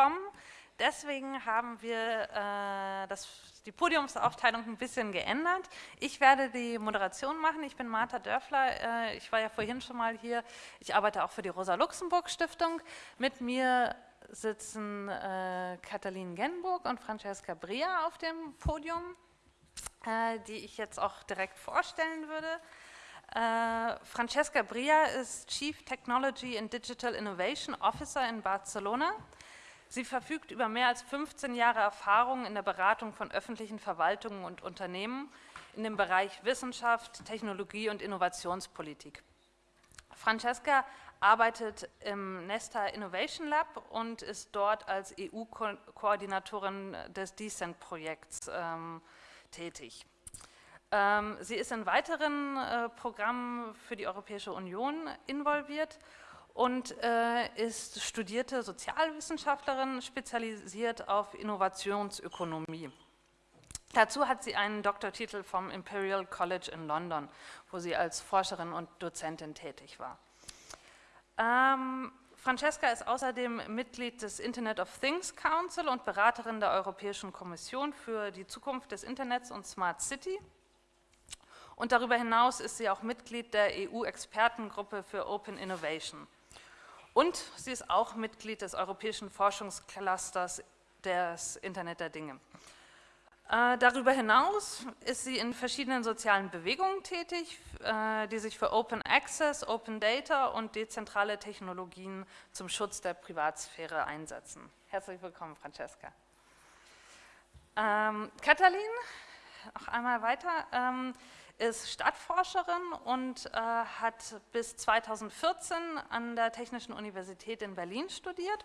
kommen. Deswegen haben wir äh, das, die Podiumsaufteilung ein bisschen geändert. Ich werde die Moderation machen. Ich bin Martha Dörfler. Äh, ich war ja vorhin schon mal hier. Ich arbeite auch für die Rosa-Luxemburg-Stiftung. Mit mir sitzen äh, Katalin Genburg und Francesca Bria auf dem Podium, äh, die ich jetzt auch direkt vorstellen würde. Äh, Francesca Bria ist Chief Technology and Digital Innovation Officer in Barcelona. Sie verfügt über mehr als 15 Jahre Erfahrung in der Beratung von öffentlichen Verwaltungen und Unternehmen in dem Bereich Wissenschaft, Technologie und Innovationspolitik. Francesca arbeitet im Nesta Innovation Lab und ist dort als EU-Koordinatorin des Decent-Projekts ähm, tätig. Ähm, sie ist in weiteren äh, Programmen für die Europäische Union involviert und äh, ist studierte Sozialwissenschaftlerin, spezialisiert auf Innovationsökonomie. Dazu hat sie einen Doktortitel vom Imperial College in London, wo sie als Forscherin und Dozentin tätig war. Ähm, Francesca ist außerdem Mitglied des Internet of Things Council und Beraterin der Europäischen Kommission für die Zukunft des Internets und Smart City. Und darüber hinaus ist sie auch Mitglied der EU-Expertengruppe für Open Innovation. Und sie ist auch Mitglied des Europäischen Forschungsclusters des Internet der Dinge. Äh, darüber hinaus ist sie in verschiedenen sozialen Bewegungen tätig, äh, die sich für Open Access, Open Data und dezentrale Technologien zum Schutz der Privatsphäre einsetzen. Herzlich willkommen, Francesca. Ähm, Katalin, noch einmal weiter. Ähm, ist Stadtforscherin und äh, hat bis 2014 an der Technischen Universität in Berlin studiert,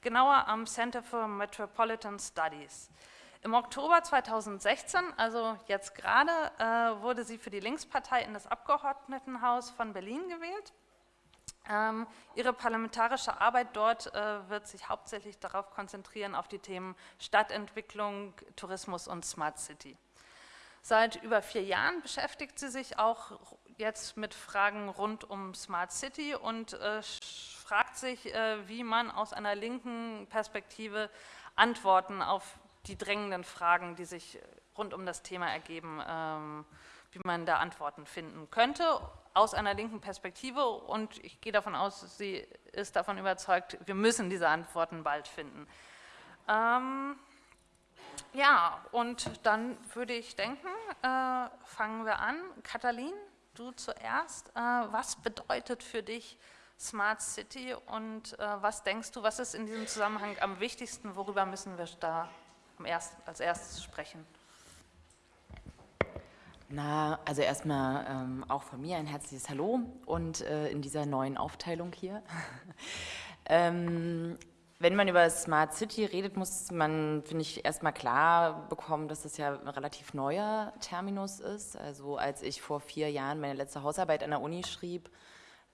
genauer am Center for Metropolitan Studies. Im Oktober 2016, also jetzt gerade, äh, wurde sie für die Linkspartei in das Abgeordnetenhaus von Berlin gewählt. Ähm, ihre parlamentarische Arbeit dort äh, wird sich hauptsächlich darauf konzentrieren, auf die Themen Stadtentwicklung, Tourismus und Smart City. Seit über vier Jahren beschäftigt sie sich auch jetzt mit Fragen rund um Smart City und äh, fragt sich, äh, wie man aus einer linken Perspektive Antworten auf die drängenden Fragen, die sich rund um das Thema ergeben, ähm, wie man da Antworten finden könnte, aus einer linken Perspektive. Und ich gehe davon aus, sie ist davon überzeugt, wir müssen diese Antworten bald finden. Ähm, ja, und dann würde ich denken, äh, fangen wir an. Katalin, du zuerst. Äh, was bedeutet für dich Smart City und äh, was denkst du, was ist in diesem Zusammenhang am wichtigsten, worüber müssen wir da erst, als erstes sprechen? Na, also erstmal ähm, auch von mir ein herzliches Hallo und äh, in dieser neuen Aufteilung hier. ähm, wenn man über Smart City redet, muss man, finde ich, erstmal klar bekommen, dass das ja ein relativ neuer Terminus ist. Also als ich vor vier Jahren meine letzte Hausarbeit an der Uni schrieb,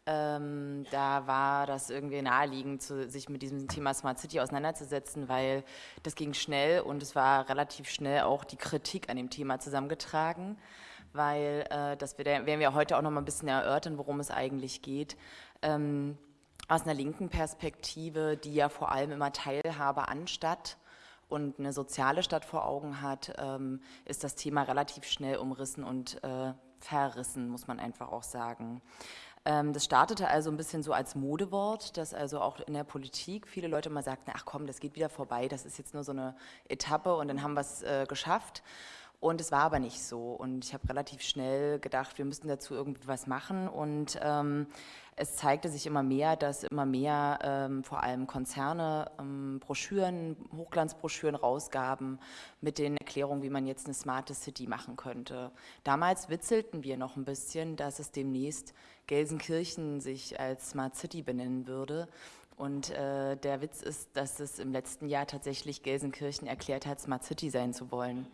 ähm, da war das irgendwie naheliegend, zu, sich mit diesem Thema Smart City auseinanderzusetzen, weil das ging schnell und es war relativ schnell auch die Kritik an dem Thema zusammengetragen, weil äh, das werden wir heute auch noch mal ein bisschen erörtern, worum es eigentlich geht. Ähm, aus einer linken Perspektive, die ja vor allem immer Teilhabe an Stadt und eine soziale Stadt vor Augen hat, ähm, ist das Thema relativ schnell umrissen und äh, verrissen, muss man einfach auch sagen. Ähm, das startete also ein bisschen so als Modewort, dass also auch in der Politik viele Leute mal sagten, ach komm, das geht wieder vorbei, das ist jetzt nur so eine Etappe und dann haben wir es äh, geschafft. Und es war aber nicht so. Und ich habe relativ schnell gedacht, wir müssen dazu irgendwie was machen. Und ähm, es zeigte sich immer mehr, dass immer mehr ähm, vor allem Konzerne ähm, Broschüren, Hochglanzbroschüren rausgaben mit den Erklärungen, wie man jetzt eine smarte City machen könnte. Damals witzelten wir noch ein bisschen, dass es demnächst Gelsenkirchen sich als Smart City benennen würde. Und äh, der Witz ist, dass es im letzten Jahr tatsächlich Gelsenkirchen erklärt hat, Smart City sein zu wollen.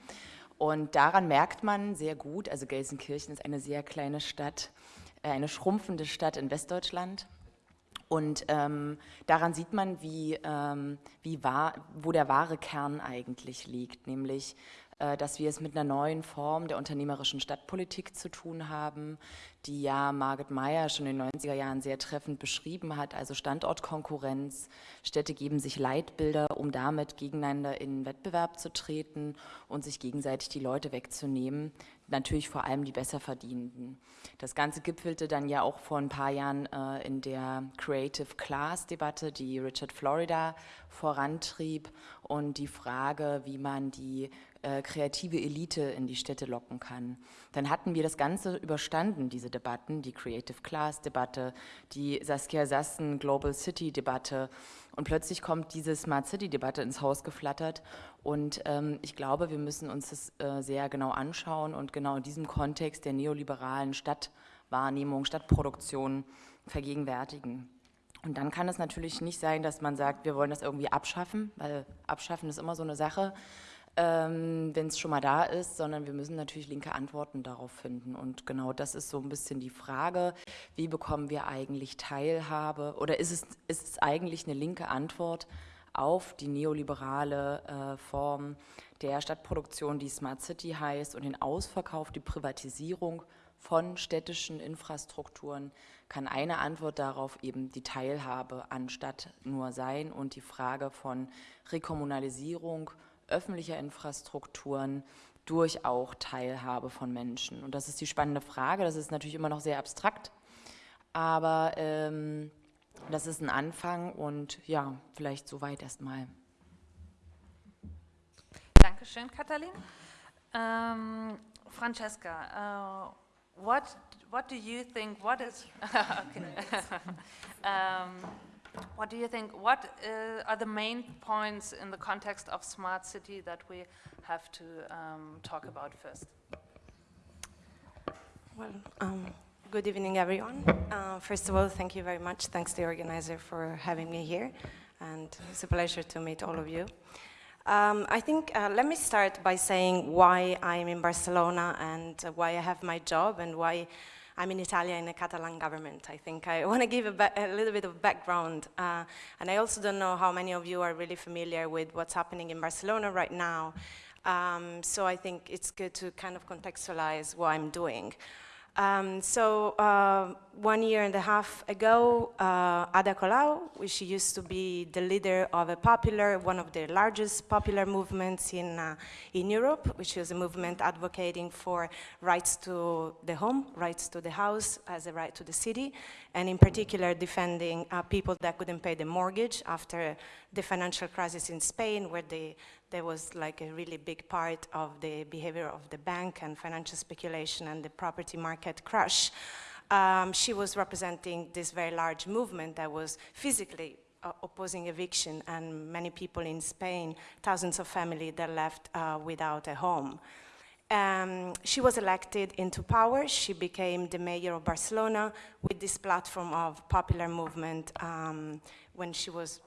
Und daran merkt man sehr gut, also Gelsenkirchen ist eine sehr kleine Stadt, eine schrumpfende Stadt in Westdeutschland. Und ähm, daran sieht man, wie, ähm, wie wahr, wo der wahre Kern eigentlich liegt, nämlich äh, dass wir es mit einer neuen Form der unternehmerischen Stadtpolitik zu tun haben, die ja Margaret Meyer schon in den 90er Jahren sehr treffend beschrieben hat, also Standortkonkurrenz. Städte geben sich Leitbilder, um damit gegeneinander in Wettbewerb zu treten und sich gegenseitig die Leute wegzunehmen, natürlich vor allem die Besserverdienenden. Das Ganze gipfelte dann ja auch vor ein paar Jahren äh, in der Creative Class Debatte, die Richard Florida vorantrieb und die Frage, wie man die äh, kreative Elite in die Städte locken kann. Dann hatten wir das Ganze überstanden, diese Debatten, die Creative Class Debatte, die Saskia Sassen Global City Debatte und plötzlich kommt diese Smart City Debatte ins Haus geflattert und ähm, ich glaube, wir müssen uns das äh, sehr genau anschauen und genau in diesem Kontext der neoliberalen Stadtwahrnehmung, Stadtproduktion vergegenwärtigen. Und dann kann es natürlich nicht sein, dass man sagt, wir wollen das irgendwie abschaffen, weil abschaffen ist immer so eine Sache ähm, wenn es schon mal da ist, sondern wir müssen natürlich linke Antworten darauf finden. Und genau das ist so ein bisschen die Frage, wie bekommen wir eigentlich Teilhabe oder ist es, ist es eigentlich eine linke Antwort auf die neoliberale äh, Form der Stadtproduktion, die Smart City heißt und den Ausverkauf, die Privatisierung von städtischen Infrastrukturen kann eine Antwort darauf eben die Teilhabe anstatt nur sein und die Frage von Rekommunalisierung, öffentlicher Infrastrukturen durch auch Teilhabe von Menschen. Und das ist die spannende Frage. Das ist natürlich immer noch sehr abstrakt, aber ähm, das ist ein Anfang und ja, vielleicht soweit erstmal. Dankeschön, Katalin. Um, Francesca, uh, what what do you think? What is okay? um, What do you think? What uh, are the main points in the context of smart city that we have to um, talk about first? Well, um, good evening, everyone. Uh, first of all, thank you very much. Thanks to the organizer for having me here. And it's a pleasure to meet all of you. Um, I think, uh, let me start by saying why I'm in Barcelona and why I have my job and why I'm in Italia in a Catalan government. I think I want to give a, a, little bit of background. Uh, and I also don't know how many of you are really familiar with what's happening in Barcelona right now. Um, so I think it's good to kind of contextualize what I'm doing. Um, so uh, one year and a half ago, uh, Ada Colau, she used to be the leader of a popular, one of the largest popular movements in, uh, in Europe, which is a movement advocating for rights to the home, rights to the house as a right to the city, and in particular defending uh, people that couldn't pay the mortgage after the financial crisis in Spain, where they there was like a really big part of the behavior of the bank and financial speculation and the property market crash. Um, she was representing this very large movement that was physically uh, opposing eviction and many people in Spain, thousands of families that left uh, without a home. Um, she was elected into power. She became the mayor of Barcelona with this platform of popular movement um, when she was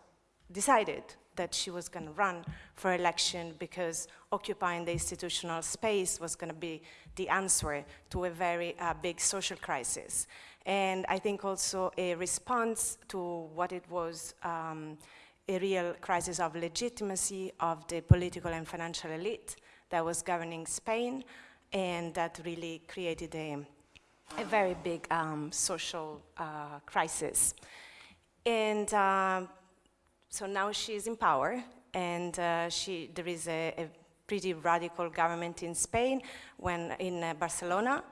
decided that she was going to run for election because occupying the institutional space was going to be the answer to a very uh, big social crisis. And I think also a response to what it was um, a real crisis of legitimacy of the political and financial elite that was governing Spain and that really created a, a very big um, social uh, crisis. And uh, so now she is in power, and uh, she, there is a, a, pretty radical government in Spain, when in uh, Barcelona,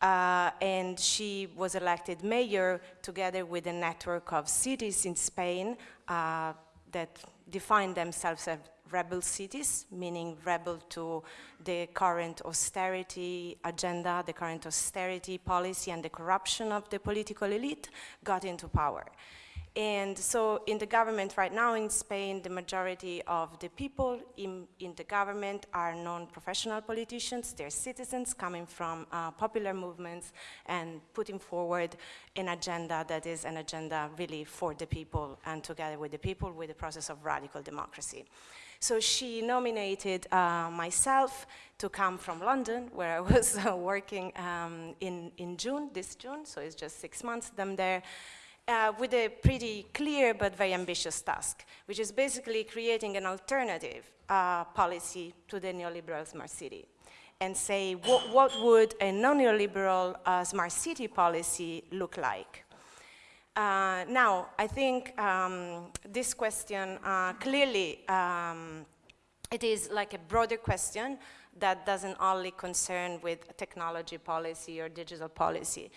uh, and she was elected mayor together with a network of cities in Spain uh, that define themselves as rebel cities, meaning rebel to the current austerity agenda, the current austerity policy and the corruption of the political elite, got into power. And so in the government right now in Spain, the majority of the people in, in the government are non-professional politicians. They're citizens coming from uh, popular movements and putting forward an agenda that is an agenda really for the people and together with the people with the process of radical democracy. So she nominated uh, myself to come from London, where I was uh, working um, in, in June, this June, so it's just six months them there, uh, with a pretty clear but very ambitious task, which is basically creating an alternative uh, policy to the neoliberal smart city and say what, what would a non-neoliberal uh, smart city policy look like. Uh, now, I think um, this question uh, clearly, um, it is like a broader question that doesn't only concern with technology policy or digital policy.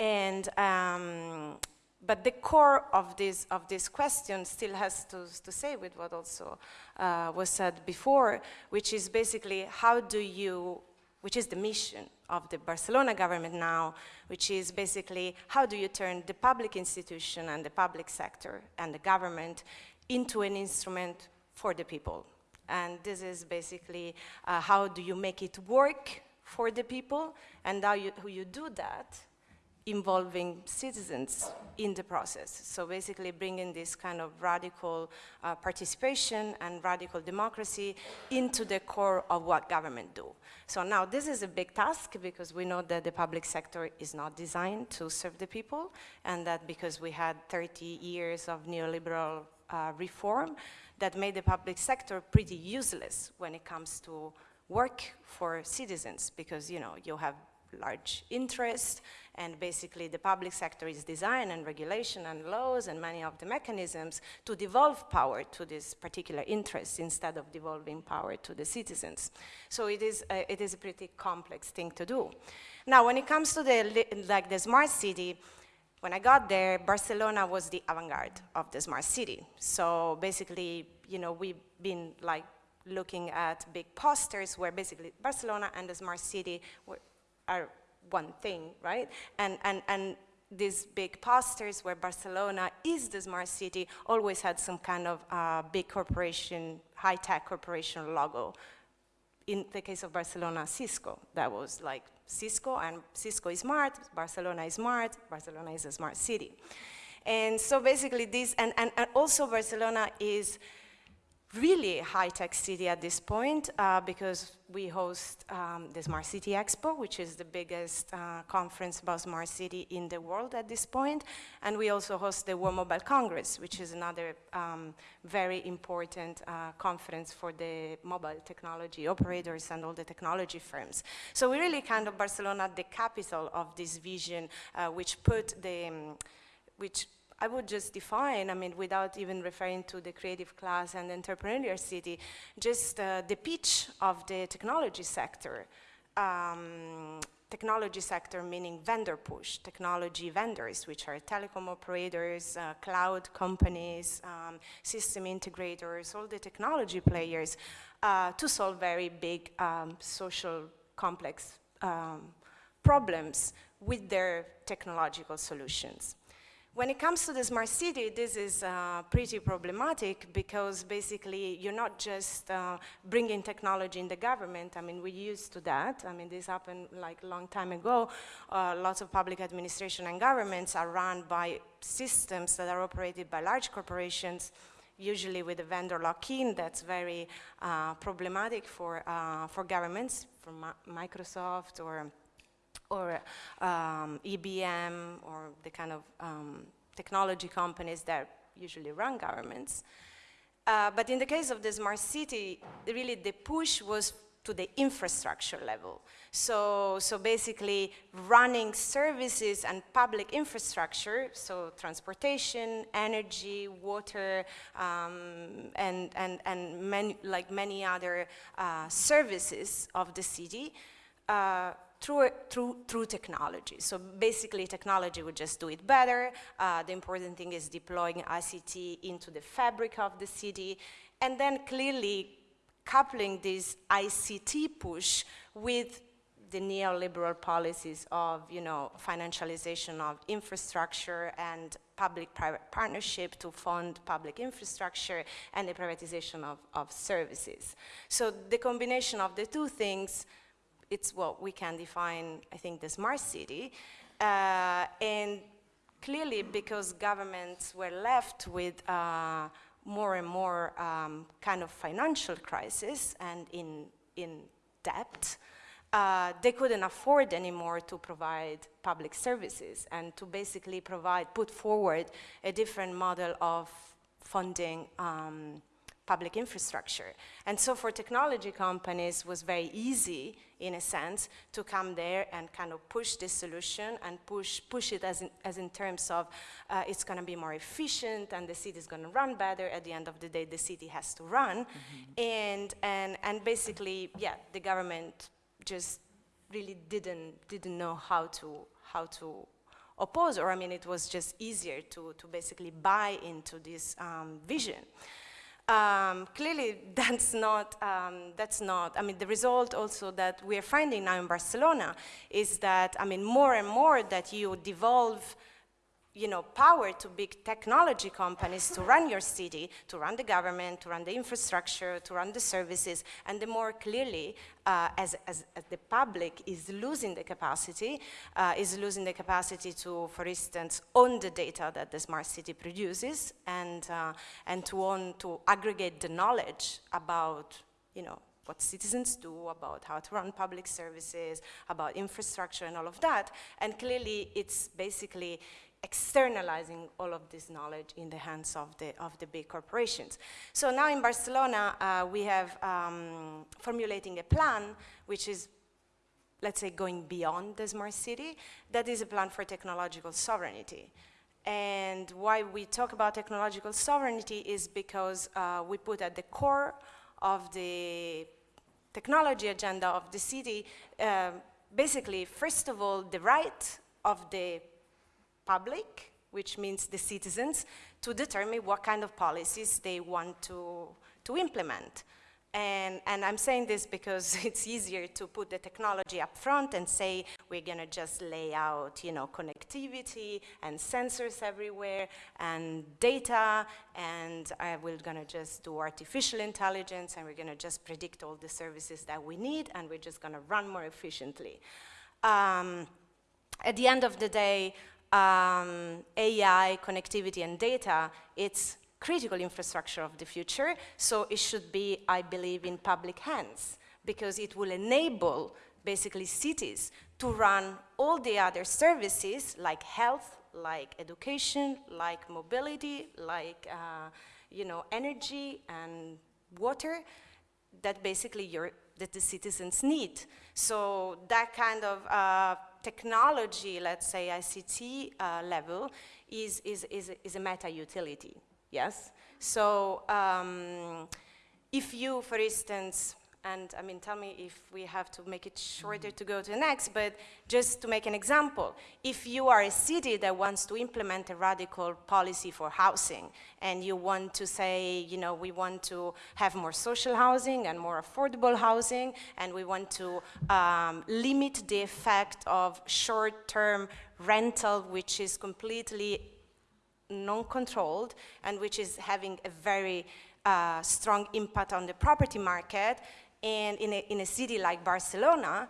And, um, but the core of this, of this question still has to, to say with what also uh, was said before, which is basically how do you, which is the mission of the Barcelona government now, which is basically how do you turn the public institution and the public sector and the government into an instrument for the people. And this is basically uh, how do you make it work for the people and how you, you do that involving citizens in the process. So basically bringing this kind of radical uh, participation and radical democracy into the core of what government do. So now this is a big task because we know that the public sector is not designed to serve the people and that because we had 30 years of neoliberal uh, reform that made the public sector pretty useless when it comes to work for citizens because you know you have large interest and basically the public sector is design and regulation and laws and many of the mechanisms to devolve power to this particular interest instead of devolving power to the citizens. So it is, a, it is a pretty complex thing to do. Now when it comes to the, like the smart city, when I got there, Barcelona was the avant-garde of the smart city. So basically, you know, we've been like looking at big posters where basically Barcelona and the smart city were, are one thing, right? And, and, and these big posters where Barcelona is the smart city always had some kind of uh, big corporation, high-tech corporation logo. In the case of Barcelona, Cisco, that was like Cisco, and Cisco is smart, Barcelona is smart, Barcelona is a smart city. And so basically this, and, and, and also Barcelona is really high-tech city at this point uh, because we host um, the Smart City Expo, which is the biggest uh, conference about smart city in the world at this point. And we also host the World Mobile Congress, which is another um, very important uh, conference for the mobile technology operators and all the technology firms. So we really kind of Barcelona, the capital of this vision, uh, which put the, um, which I would just define, I mean, without even referring to the creative class and entrepreneurial city, just uh, the pitch of the technology sector. Um, technology sector meaning vendor push, technology vendors, which are telecom operators, uh, cloud companies, um, system integrators, all the technology players, uh, to solve very big um, social complex um, problems with their technological solutions. When it comes to the smart city, this is uh, pretty problematic because basically you're not just uh, bringing technology in the government. I mean, we're used to that. I mean, this happened like a long time ago. Uh, lots of public administration and governments are run by systems that are operated by large corporations usually with a vendor lock-in that's very uh, problematic for, uh, for governments, for Microsoft or or um, IBM or the kind of um, technology companies that usually run governments. Uh, but in the case of the smart city, really the push was to the infrastructure level. So, so basically running services and public infrastructure, so transportation, energy, water, um, and, and, and many, like many other uh, services of the city, uh, through, through, through technology. So basically technology would just do it better. Uh, the important thing is deploying ICT into the fabric of the city and then clearly coupling this ICT push with the neoliberal policies of, you know, financialization of infrastructure and public-private partnership to fund public infrastructure and the privatization of, of services. So the combination of the two things it's what we can define, I think, the smart city. Uh, and clearly, because governments were left with uh, more and more um, kind of financial crisis and in, in debt, uh, they couldn't afford anymore to provide public services and to basically provide, put forward a different model of funding um, public infrastructure. And so for technology companies was very easy, in a sense, to come there and kind of push this solution and push, push it as in, as in terms of uh, it's going to be more efficient and the city is going to run better. At the end of the day, the city has to run. Mm -hmm. And, and, and basically, yeah, the government just really didn't, didn't know how to, how to oppose, or I mean, it was just easier to, to basically buy into this um, vision. Um, clearly, that's not, um, that's not, I mean, the result also that we're finding now in Barcelona is that, I mean, more and more that you devolve you know, power to big technology companies to run your city, to run the government, to run the infrastructure, to run the services, and the more clearly, uh, as, as, as, the public is losing the capacity, uh, is losing the capacity to, for instance, own the data that the smart city produces, and, uh, and to own, to aggregate the knowledge about, you know, what citizens do, about how to run public services, about infrastructure and all of that. And clearly it's basically externalizing all of this knowledge in the hands of the, of the big corporations. So now in Barcelona, uh, we have um, formulating a plan which is, let's say, going beyond the smart city. That is a plan for technological sovereignty. And why we talk about technological sovereignty is because uh, we put at the core of the technology agenda of the city, uh, basically, first of all, the right of the public, which means the citizens, to determine what kind of policies they want to, to implement. And, and, I'm saying this because it's easier to put the technology up front and say we're going to just lay out, you know, connectivity and sensors everywhere and data and uh, we're going to just do artificial intelligence and we're going to just predict all the services that we need and we're just going to run more efficiently. Um, at the end of the day, um, AI, connectivity, and data, it's critical infrastructure of the future, so it should be, I believe, in public hands, because it will enable, basically, cities to run all the other services, like health, like education, like mobility, like, uh, you know, energy and water, that basically your, that the citizens need. So that kind of uh, technology, let's say ICT uh, level, is, is, is, is a meta utility, yes? So um, if you, for instance, and I mean, tell me if we have to make it shorter to go to the next, but just to make an example, if you are a city that wants to implement a radical policy for housing, and you want to say, you know, we want to have more social housing and more affordable housing, and we want to um, limit the effect of short-term rental, which is completely non-controlled, and which is having a very uh, strong impact on the property market, and in a, in a city like Barcelona,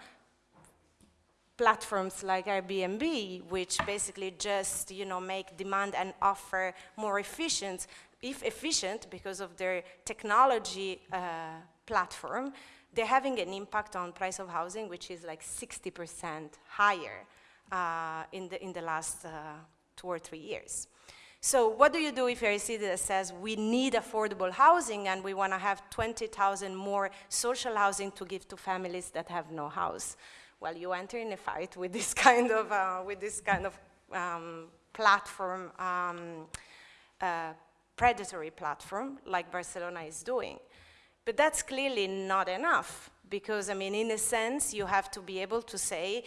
platforms like Airbnb, which basically just you know make demand and offer more efficient, if efficient because of their technology uh, platform, they're having an impact on price of housing, which is like 60% higher uh, in the in the last uh, two or three years. So what do you do if you're a city that says we need affordable housing and we want to have 20,000 more social housing to give to families that have no house? Well, you enter in a fight with this kind of, uh, with this kind of um, platform, um, uh, predatory platform like Barcelona is doing. But that's clearly not enough because, I mean, in a sense, you have to be able to say,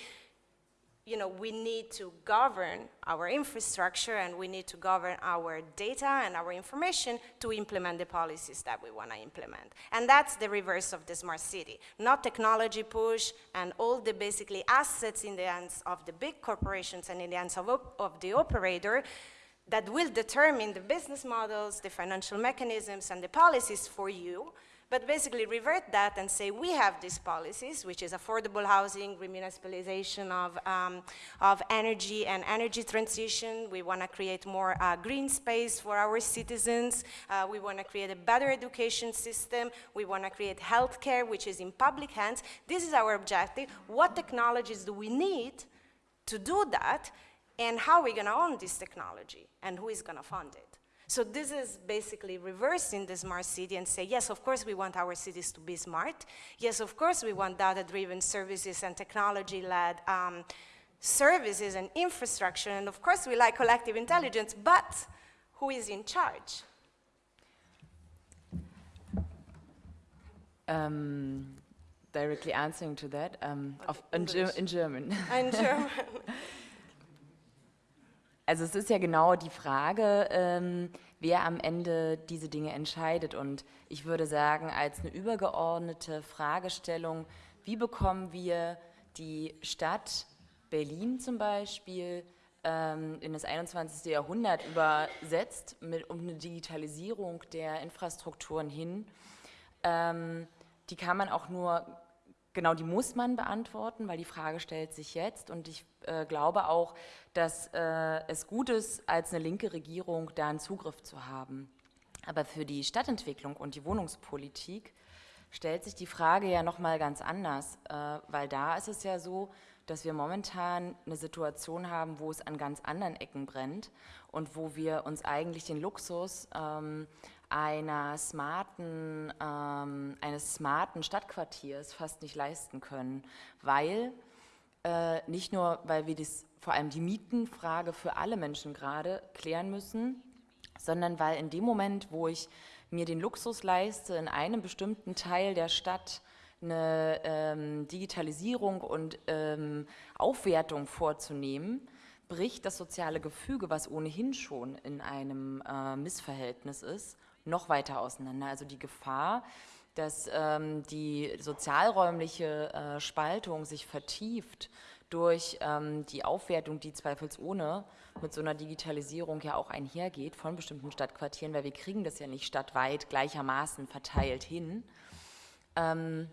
you know, we need to govern our infrastructure and we need to govern our data and our information to implement the policies that we want to implement. And that's the reverse of the smart city. Not technology push and all the basically assets in the hands of the big corporations and in the hands of, of the operator that will determine the business models, the financial mechanisms, and the policies for you, but basically revert that and say we have these policies, which is affordable housing, remunicipalization of, um, of energy and energy transition. We want to create more uh, green space for our citizens. Uh, we want to create a better education system. We want to create healthcare, which is in public hands. This is our objective. What technologies do we need to do that? And how are we going to own this technology? And who is going to fund it? So this is basically reversing the smart city and say, yes, of course we want our cities to be smart. Yes, of course we want data-driven services and technology-led um, services and infrastructure. And of course we like collective intelligence, but who is in charge? Um, directly answering to that, um, of, in, in, German. In German. Also es ist ja genau die Frage, ähm, wer am Ende diese Dinge entscheidet. Und ich würde sagen, als eine übergeordnete Fragestellung, wie bekommen wir die Stadt Berlin zum Beispiel ähm, in das 21. Jahrhundert übersetzt, mit, um eine Digitalisierung der Infrastrukturen hin, ähm, die kann man auch nur Genau, die muss man beantworten, weil die Frage stellt sich jetzt. Und ich äh, glaube auch, dass äh, es gut ist, als eine linke Regierung da einen Zugriff zu haben. Aber für die Stadtentwicklung und die Wohnungspolitik stellt sich die Frage ja nochmal ganz anders, äh, weil da ist es ja so, dass wir momentan eine Situation haben, wo es an ganz anderen Ecken brennt und wo wir uns eigentlich den Luxus ähm, einer smarten, ähm, eines smarten Stadtquartiers fast nicht leisten können, weil äh, nicht nur, weil wir das, vor allem die Mietenfrage für alle Menschen gerade klären müssen, sondern weil in dem Moment, wo ich mir den Luxus leiste, in einem bestimmten Teil der Stadt eine ähm, Digitalisierung und ähm, Aufwertung vorzunehmen, bricht das soziale Gefüge, was ohnehin schon in einem äh, Missverhältnis ist, noch weiter auseinander. Also die Gefahr, dass ähm, die sozialräumliche äh, Spaltung sich vertieft durch ähm, die Aufwertung, die zweifelsohne mit so einer Digitalisierung ja auch einhergeht von bestimmten Stadtquartieren, weil wir kriegen das ja nicht stadtweit gleichermaßen verteilt hin, ähm,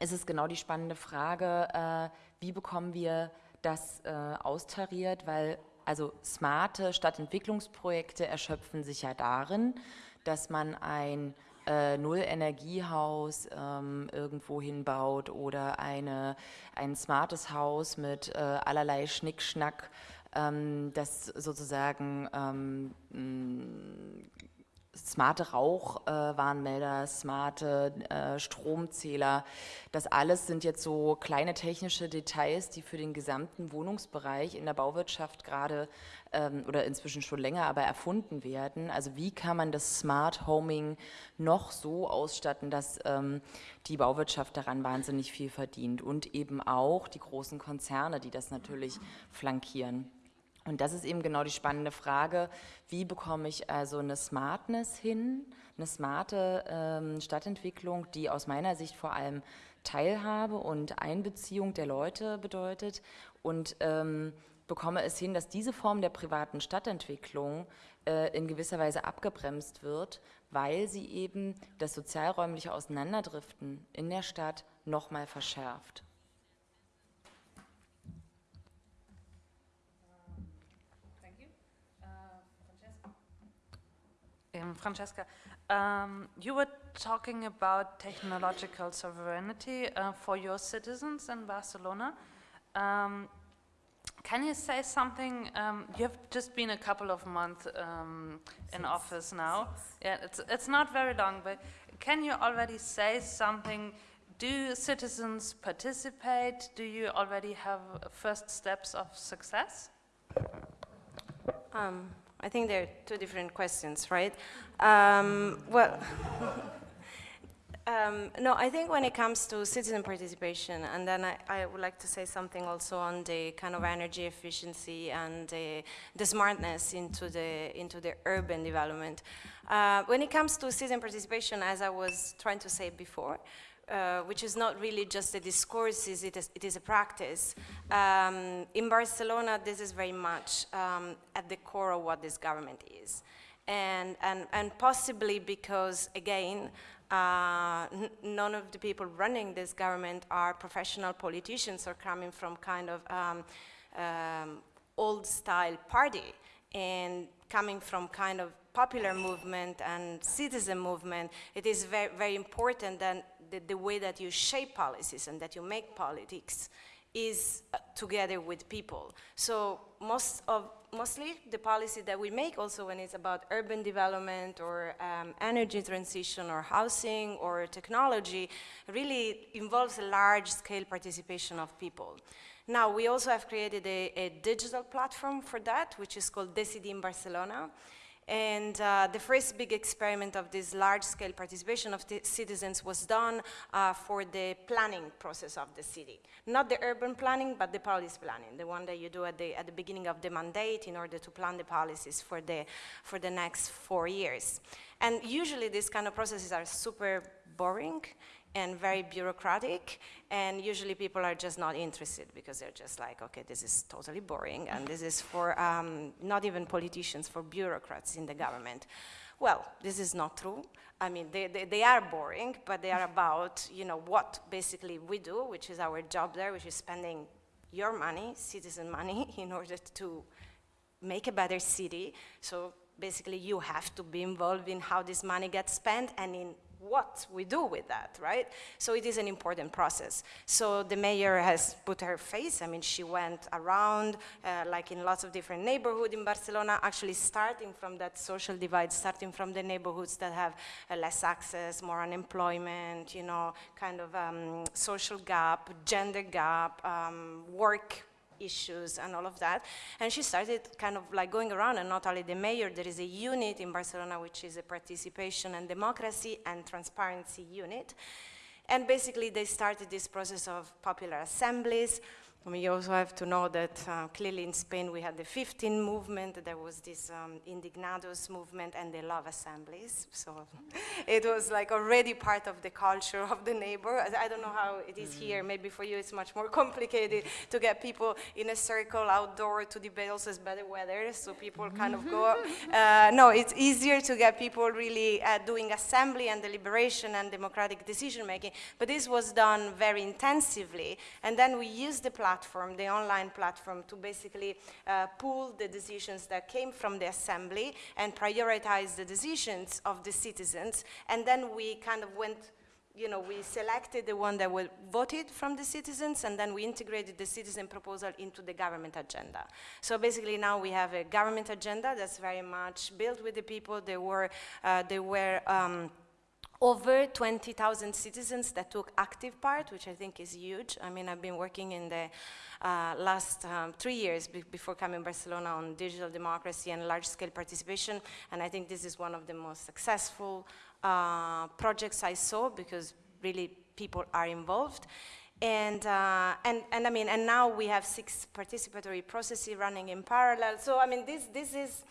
ist es genau die spannende Frage, äh, wie bekommen wir das äh, austariert, weil also smarte Stadtentwicklungsprojekte erschöpfen sich ja darin, dass man ein äh, Null-Energiehaus ähm, irgendwo hinbaut oder eine, ein smartes Haus mit äh, allerlei Schnickschnack, ähm, das sozusagen ähm, smarte Rauchwarnmelder, äh, smarte äh, Stromzähler. Das alles sind jetzt so kleine technische Details, die für den gesamten Wohnungsbereich in der Bauwirtschaft gerade ähm, oder inzwischen schon länger aber erfunden werden. Also wie kann man das Smart Homing noch so ausstatten, dass ähm, die Bauwirtschaft daran wahnsinnig viel verdient und eben auch die großen Konzerne, die das natürlich flankieren. Und das ist eben genau die spannende Frage, wie bekomme ich also eine Smartness hin, eine smarte ähm, Stadtentwicklung, die aus meiner Sicht vor allem Teilhabe und Einbeziehung der Leute bedeutet und ähm, bekomme es hin, dass diese Form der privaten Stadtentwicklung äh, in gewisser Weise abgebremst wird, weil sie eben das sozialräumliche Auseinanderdriften in der Stadt nochmal verschärft. Francesca, um, you were talking about technological sovereignty uh, for your citizens in Barcelona. Um, can you say something? Um, you have just been a couple of months um, in six, office now. Six. Yeah, it's it's not very long, but can you already say something? Do citizens participate? Do you already have first steps of success? Um, I think there are two different questions, right? Um, well, um, no, I think when it comes to citizen participation, and then I, I, would like to say something also on the kind of energy efficiency and the, the smartness into the, into the urban development. Uh, when it comes to citizen participation, as I was trying to say before, uh, which is not really just a discourse, it is, it is a practice. Um, in Barcelona, this is very much um, at the core of what this government is. And, and, and possibly because, again, uh, none of the people running this government are professional politicians or coming from kind of um, um, old style party and coming from kind of popular movement and citizen movement, it is very, very important that the, the way that you shape policies and that you make politics is uh, together with people. So most of, mostly the policy that we make also when it's about urban development or um, energy transition or housing or technology really involves a large scale participation of people. Now we also have created a, a digital platform for that which is called Decidim Barcelona and uh, the first big experiment of this large-scale participation of citizens was done uh, for the planning process of the city. Not the urban planning, but the policy planning, the one that you do at the, at the beginning of the mandate in order to plan the policies for the, for the next four years. And usually these kind of processes are super boring and very bureaucratic, and usually people are just not interested because they're just like, okay, this is totally boring, and this is for um, not even politicians, for bureaucrats in the government. Well, this is not true. I mean, they, they, they, are boring, but they are about, you know, what basically we do, which is our job there, which is spending your money, citizen money, in order to make a better city. So basically you have to be involved in how this money gets spent and in what we do with that, right? So it is an important process. So the mayor has put her face, I mean, she went around, uh, like in lots of different neighborhoods in Barcelona, actually starting from that social divide, starting from the neighborhoods that have uh, less access, more unemployment, you know, kind of um, social gap, gender gap, um, work issues and all of that. And she started kind of like going around and not only the mayor, there is a unit in Barcelona which is a participation and democracy and transparency unit. And basically they started this process of popular assemblies, I mean, you also have to know that uh, clearly in Spain we had the 15 movement, there was this um, Indignados movement and they love assemblies. So it was like already part of the culture of the neighbor. I don't know how it is here, maybe for you it's much more complicated to get people in a circle outdoor to debate also it's better weather, so people kind of go, uh, no, it's easier to get people really uh, doing assembly and deliberation and democratic decision making, but this was done very intensively and then we used the platform platform, the online platform, to basically uh, pool the decisions that came from the assembly and prioritize the decisions of the citizens. And then we kind of went you know, we selected the one that was voted from the citizens and then we integrated the citizen proposal into the government agenda. So basically now we have a government agenda that's very much built with the people. They were, uh, there were um, over 20,000 citizens that took active part, which I think is huge. I mean, I've been working in the uh, last um, three years be before coming to Barcelona on digital democracy and large-scale participation, and I think this is one of the most successful uh, projects I saw because really people are involved. And, uh, and, and I mean, and now we have six participatory processes running in parallel. So I mean, this, this is,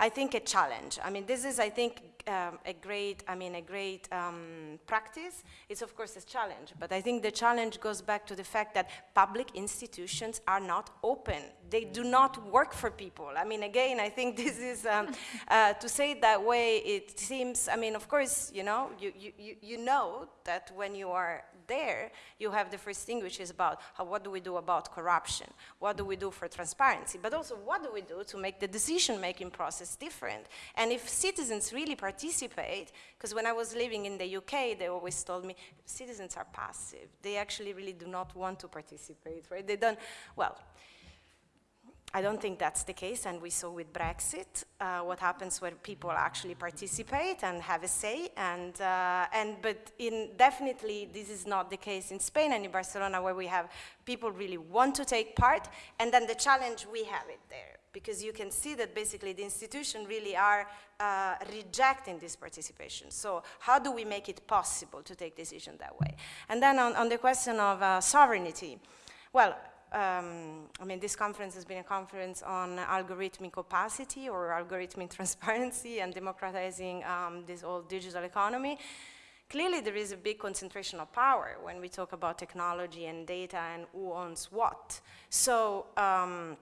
I think, a challenge. I mean, this is, I think, um, a great, I mean, a great um, practice. It's of course a challenge, but I think the challenge goes back to the fact that public institutions are not open. They do not work for people. I mean, again, I think this is, um, uh, to say it that way, it seems, I mean, of course, you know, you, you, you know that when you are there, you have the first thing which is about how, what do we do about corruption? What do we do for transparency? But also what do we do to make the decision-making process different? And if citizens really participate, because when I was living in the UK, they always told me, citizens are passive. They actually really do not want to participate, right? They don't, well, I don't think that's the case, and we saw with Brexit uh, what happens when people actually participate and have a say, and, uh, and but in definitely this is not the case in Spain and in Barcelona where we have people really want to take part, and then the challenge we have it there because you can see that basically the institution really are uh, rejecting this participation. So how do we make it possible to take decision that way? And then on, on the question of uh, sovereignty, well, um, I mean, this conference has been a conference on algorithmic opacity or algorithmic transparency and democratizing um, this whole digital economy. Clearly, there is a big concentration of power when we talk about technology and data and who owns what. So, um,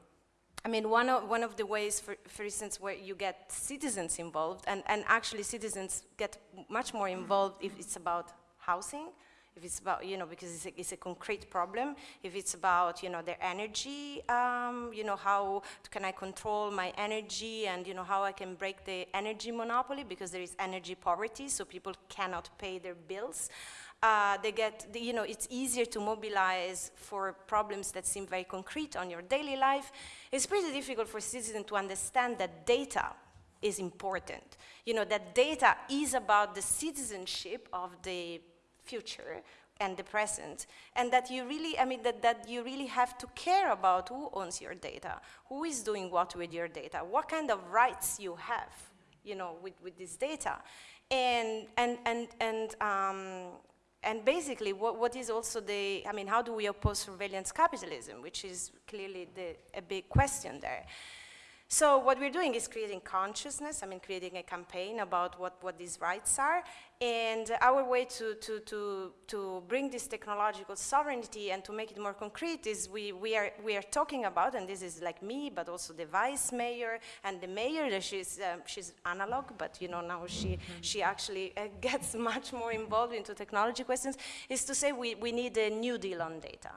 I mean, one of, one of the ways, for, for instance, where you get citizens involved, and, and actually citizens get much more involved if it's about housing, if it's about, you know, because it's a, it's a concrete problem, if it's about, you know, their energy, um, you know, how can I control my energy and, you know, how I can break the energy monopoly because there is energy poverty, so people cannot pay their bills. Uh, they get, the, you know, it's easier to mobilize for problems that seem very concrete on your daily life. It's pretty difficult for citizens to understand that data is important. You know, that data is about the citizenship of the future and the present, and that you really, I mean, that, that you really have to care about who owns your data, who is doing what with your data, what kind of rights you have, you know, with, with this data. And, and, and, and, um, and basically, what, what is also the, I mean, how do we oppose surveillance capitalism, which is clearly the, a big question there. So what we're doing is creating consciousness, I mean creating a campaign about what, what these rights are, and our way to, to, to, to bring this technological sovereignty and to make it more concrete is we, we, are, we are talking about, and this is like me, but also the vice mayor and the mayor, she's, um, she's analog, but you know now she, mm -hmm. she actually uh, gets much more involved into technology questions, is to say we, we need a new deal on data.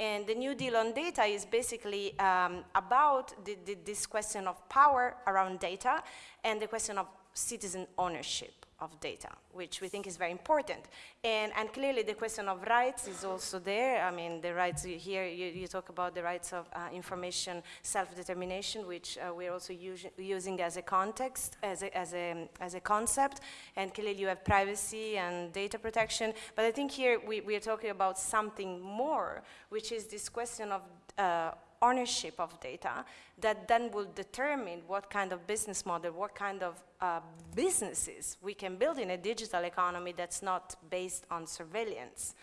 And the New Deal on data is basically um, about the, the, this question of power around data and the question of citizen ownership of data, which we think is very important. And, and clearly the question of rights is also there. I mean, the rights here, you, you talk about the rights of uh, information self-determination, which uh, we're also using as a context, as a, as, a, as a concept. And clearly you have privacy and data protection. But I think here we, we are talking about something more, which is this question of uh, ownership of data that then will determine what kind of business model, what kind of uh, businesses we can build in a digital economy that's not based on surveillance.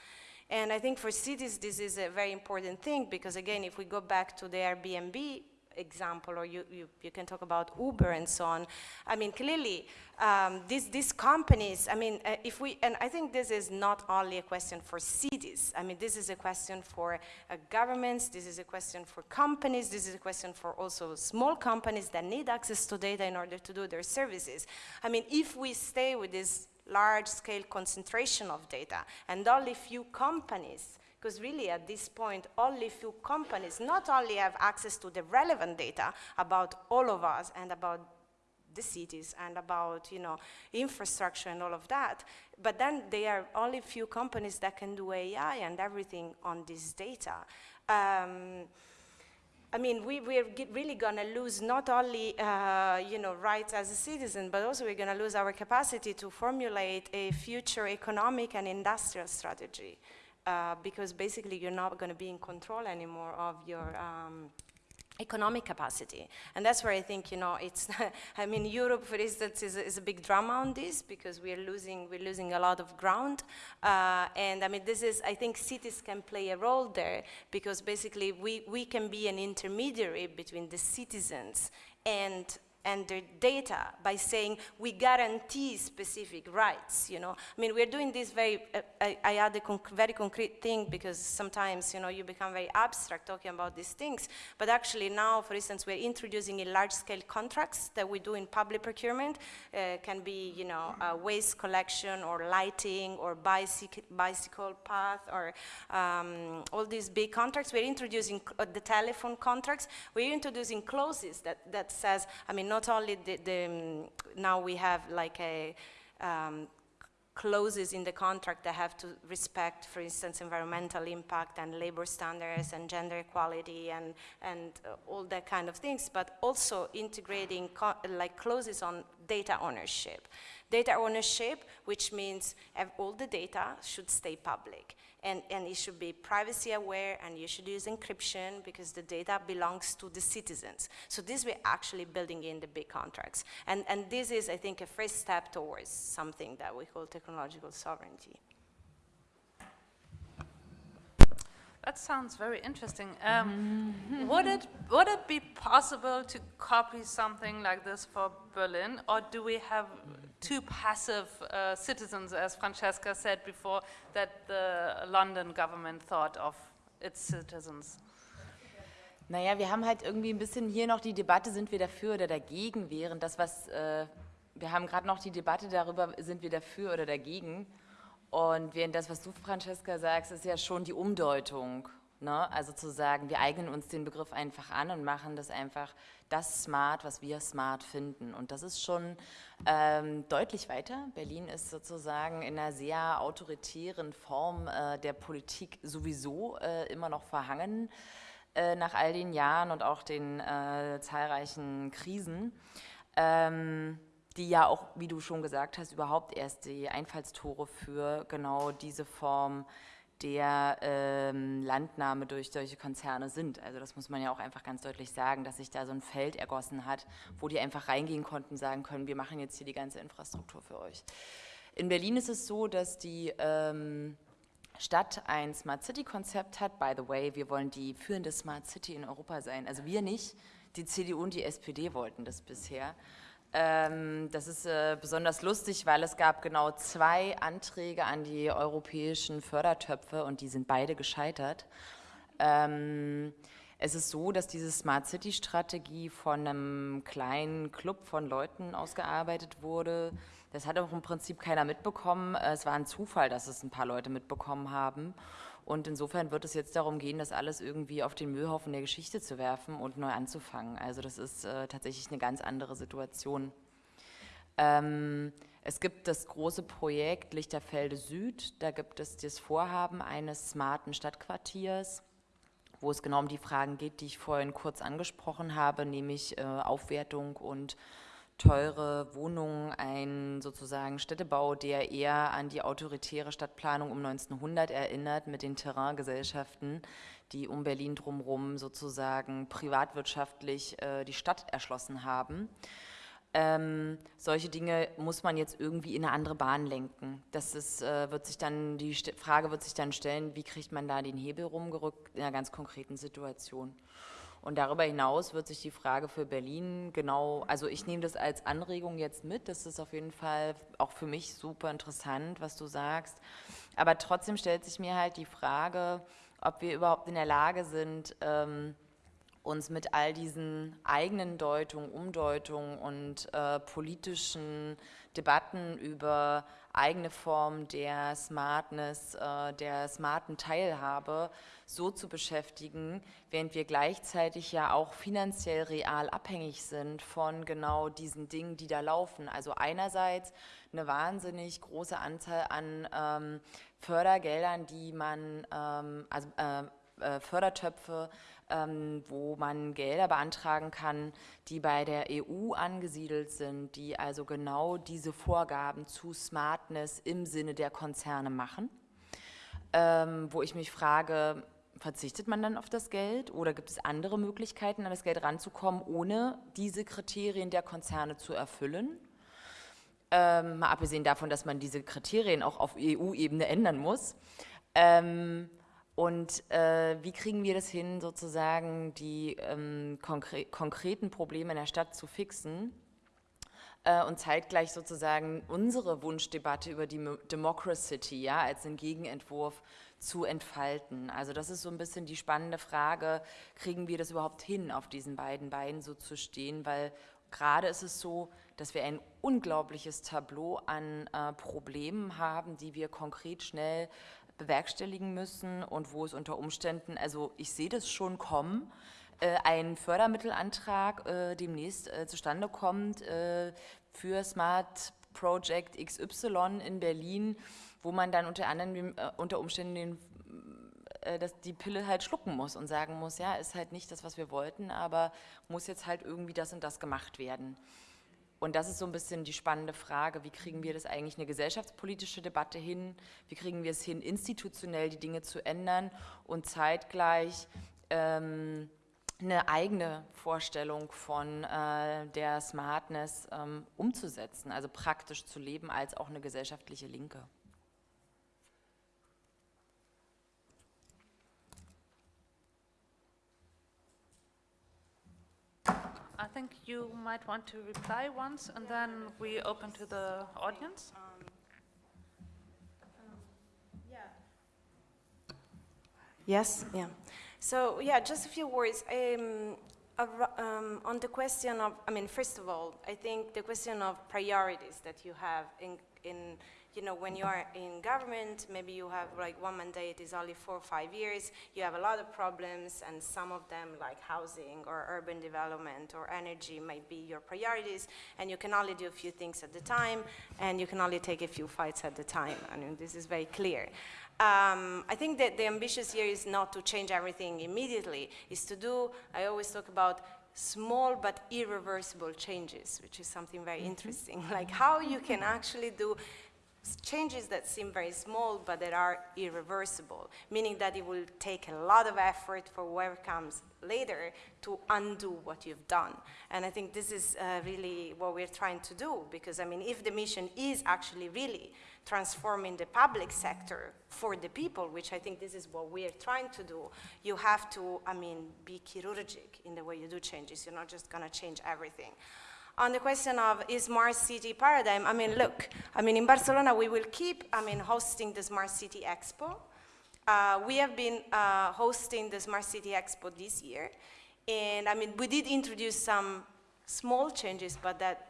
And I think for cities, this is a very important thing because again, if we go back to the Airbnb example, or you, you, you, can talk about Uber and so on. I mean, clearly, um, these, these companies, I mean, uh, if we, and I think this is not only a question for cities. I mean, this is a question for uh, governments, this is a question for companies, this is a question for also small companies that need access to data in order to do their services. I mean, if we stay with this large-scale concentration of data and only few companies because really at this point, only few companies not only have access to the relevant data about all of us and about the cities and about you know infrastructure and all of that, but then there are only few companies that can do AI and everything on this data. Um, I mean, we, we're really going to lose not only, uh, you know, rights as a citizen, but also we're going to lose our capacity to formulate a future economic and industrial strategy uh, because basically you're not going to be in control anymore of your um, economic capacity. And that's where I think, you know, it's, I mean, Europe, for instance, is a, is a, big drama on this because we're losing, we're losing a lot of ground. Uh, and I mean, this is, I think cities can play a role there because basically we, we can be an intermediary between the citizens and and their data by saying we guarantee specific rights, you know. I mean, we're doing this very, uh, I, I, add a conc very concrete thing because sometimes, you know, you become very abstract talking about these things, but actually now, for instance, we're introducing in large-scale contracts that we do in public procurement, uh, can be, you know, uh, waste collection or lighting or bicycle, bicycle path or um, all these big contracts. We're introducing the telephone contracts. We're introducing clauses that, that says, I mean, not only the, the now we have like a um, clauses in the contract that have to respect, for instance, environmental impact and labor standards and gender equality and, and uh, all that kind of things, but also integrating like clauses on data ownership. Data ownership, which means all the data should stay public and, and it should be privacy aware and you should use encryption because the data belongs to the citizens. So this we're actually building in the big contracts. And, and this is, I think, a first step towards something that we call technological sovereignty. That sounds very interesting. Um, would it would it be possible to copy something like this for Berlin, or do we have too passive uh, citizens, as Francesca said before, that the London government thought of its citizens? Naja, wir haben halt irgendwie ein bisschen hier noch die Debatte, sind wir dafür oder dagegen, während das, was, äh, wir haben gerade noch die Debatte darüber, sind wir dafür oder dagegen. Und während das, was du, Francesca, sagst, ist ja schon die Umdeutung. Ne? Also zu sagen, wir eignen uns den Begriff einfach an und machen das einfach das Smart, was wir smart finden. Und das ist schon ähm, deutlich weiter. Berlin ist sozusagen in einer sehr autoritären Form äh, der Politik sowieso äh, immer noch verhangen. Äh, nach all den Jahren und auch den äh, zahlreichen Krisen, ähm, die ja auch, wie du schon gesagt hast, überhaupt erst die Einfallstore für genau diese Form der ähm, Landnahme durch solche Konzerne sind. Also das muss man ja auch einfach ganz deutlich sagen, dass sich da so ein Feld ergossen hat, wo die einfach reingehen konnten, sagen können, wir machen jetzt hier die ganze Infrastruktur für euch. In Berlin ist es so, dass die ähm, Stadt ein Smart City-Konzept hat. By the way, wir wollen die führende Smart City in Europa sein. Also wir nicht, die CDU und die SPD wollten das bisher. Ähm, das ist äh, besonders lustig, weil es gab genau zwei Anträge an die europäischen Fördertöpfe und die sind beide gescheitert. Ähm, es ist so, dass diese Smart City Strategie von einem kleinen Club von Leuten ausgearbeitet wurde, das hat auch im Prinzip keiner mitbekommen. Es war ein Zufall, dass es ein paar Leute mitbekommen haben. Und insofern wird es jetzt darum gehen, das alles irgendwie auf den Müllhaufen der Geschichte zu werfen und neu anzufangen. Also das ist äh, tatsächlich eine ganz andere Situation. Ähm, es gibt das große Projekt Lichterfelde Süd. Da gibt es das Vorhaben eines smarten Stadtquartiers, wo es genau um die Fragen geht, die ich vorhin kurz angesprochen habe, nämlich äh, Aufwertung und teure Wohnungen, ein sozusagen Städtebau, der eher an die autoritäre Stadtplanung um 1900 erinnert mit den Terraingesellschaften, die um Berlin drumherum sozusagen privatwirtschaftlich äh, die Stadt erschlossen haben. Ähm, solche Dinge muss man jetzt irgendwie in eine andere Bahn lenken. Das ist, äh, wird sich dann, die Frage wird sich dann stellen, wie kriegt man da den Hebel rumgerückt in einer ganz konkreten Situation. Und darüber hinaus wird sich die Frage für Berlin genau, also ich nehme das als Anregung jetzt mit, das ist auf jeden Fall auch für mich super interessant, was du sagst. Aber trotzdem stellt sich mir halt die Frage, ob wir überhaupt in der Lage sind, ähm, uns mit all diesen eigenen Deutungen, Umdeutungen und äh, politischen Debatten über eigene Formen der Smartness, äh, der smarten Teilhabe so zu beschäftigen, während wir gleichzeitig ja auch finanziell real abhängig sind von genau diesen Dingen, die da laufen. Also einerseits eine wahnsinnig große Anzahl an ähm, Fördergeldern, die man, ähm, also äh, äh, Fördertöpfe, wo man Gelder beantragen kann, die bei der EU angesiedelt sind, die also genau diese Vorgaben zu Smartness im Sinne der Konzerne machen. Ähm, wo ich mich frage, verzichtet man dann auf das Geld oder gibt es andere Möglichkeiten, an das Geld ranzukommen, ohne diese Kriterien der Konzerne zu erfüllen? Ähm, mal abgesehen davon, dass man diese Kriterien auch auf EU-Ebene ändern muss. Ähm, und äh, wie kriegen wir das hin, sozusagen die ähm, konkre konkreten Probleme in der Stadt zu fixen äh, und zeitgleich sozusagen unsere Wunschdebatte über die Democracy ja, als einen Gegenentwurf zu entfalten. Also das ist so ein bisschen die spannende Frage, kriegen wir das überhaupt hin, auf diesen beiden Beinen so zu stehen, weil gerade ist es so, dass wir ein unglaubliches Tableau an äh, Problemen haben, die wir konkret schnell bewerkstelligen müssen und wo es unter Umständen, also ich sehe das schon kommen, äh, ein Fördermittelantrag äh, demnächst äh, zustande kommt für Smart Project XY in Berlin, wo man dann unter anderem unter Umständen den, dass die Pille halt schlucken muss und sagen muss, ja, ist halt nicht das, was wir wollten, aber muss jetzt halt irgendwie das und das gemacht werden. Und das ist so ein bisschen die spannende Frage, wie kriegen wir das eigentlich eine gesellschaftspolitische Debatte hin, wie kriegen wir es hin, institutionell die Dinge zu ändern und zeitgleich ähm, eine eigene Vorstellung von äh, der Smartness ähm, umzusetzen, also praktisch zu leben als auch eine gesellschaftliche Linke. I think you might want to reply once, and then we open to the audience. Yes, yeah. So yeah, just a few words. Um, um, on the question of, I mean, first of all, I think the question of priorities that you have in, in you know, when you are in government, maybe you have like one mandate is only four or five years, you have a lot of problems and some of them like housing or urban development or energy might be your priorities and you can only do a few things at the time and you can only take a few fights at the time. I mean, this is very clear. Um, I think that the ambitious here is not to change everything immediately, is to do, I always talk about small but irreversible changes, which is something very mm -hmm. interesting, like how you can actually do changes that seem very small but that are irreversible, meaning that it will take a lot of effort for whoever comes later to undo what you've done. And I think this is uh, really what we're trying to do because, I mean, if the mission is actually really transforming the public sector for the people, which I think this is what we're trying to do, you have to, I mean, be chirurgic in the way you do changes. You're not just going to change everything on the question of is smart city paradigm, I mean, look, I mean, in Barcelona, we will keep, I mean, hosting the Smart City Expo. Uh, we have been uh, hosting the Smart City Expo this year. And I mean, we did introduce some small changes, but that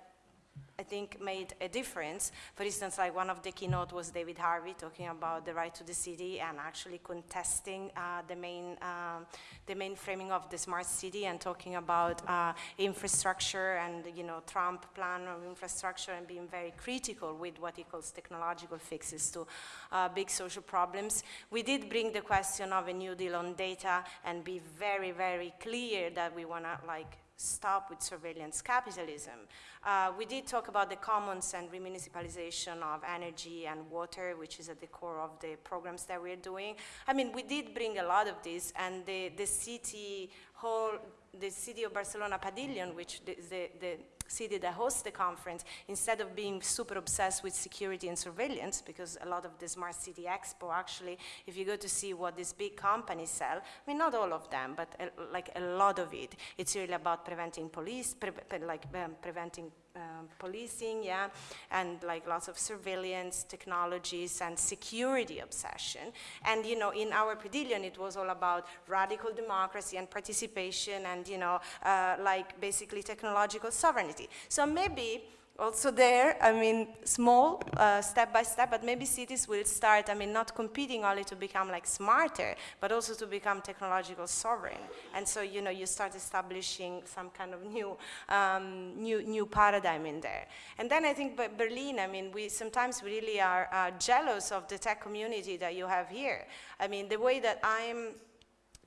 I think made a difference. For instance, like one of the keynote was David Harvey talking about the right to the city and actually contesting uh, the main um, the main framing of the smart city and talking about uh, infrastructure and you know Trump plan of infrastructure and being very critical with what he calls technological fixes to uh, big social problems. We did bring the question of a new deal on data and be very very clear that we want to like stop with surveillance capitalism. Uh, we did talk about the commons and remunicipalization of energy and water, which is at the core of the programs that we're doing. I mean, we did bring a lot of this, and the, the city whole, the city of Barcelona Pavilion, which the, the, the city that hosts the conference, instead of being super obsessed with security and surveillance, because a lot of the Smart City Expo actually, if you go to see what these big companies sell, I mean, not all of them, but a, like a lot of it, it's really about preventing police, pre like um, preventing um, policing, yeah, and like lots of surveillance technologies and security obsession. And, you know, in our pavilion, it was all about radical democracy and participation and, you know, uh, like basically technological sovereignty. So maybe also there, I mean, small, uh, step by step, but maybe cities will start, I mean, not competing only to become like smarter, but also to become technological sovereign. And so, you know, you start establishing some kind of new, um, new, new paradigm in there. And then I think Berlin, I mean, we sometimes really are uh, jealous of the tech community that you have here. I mean, the way that I'm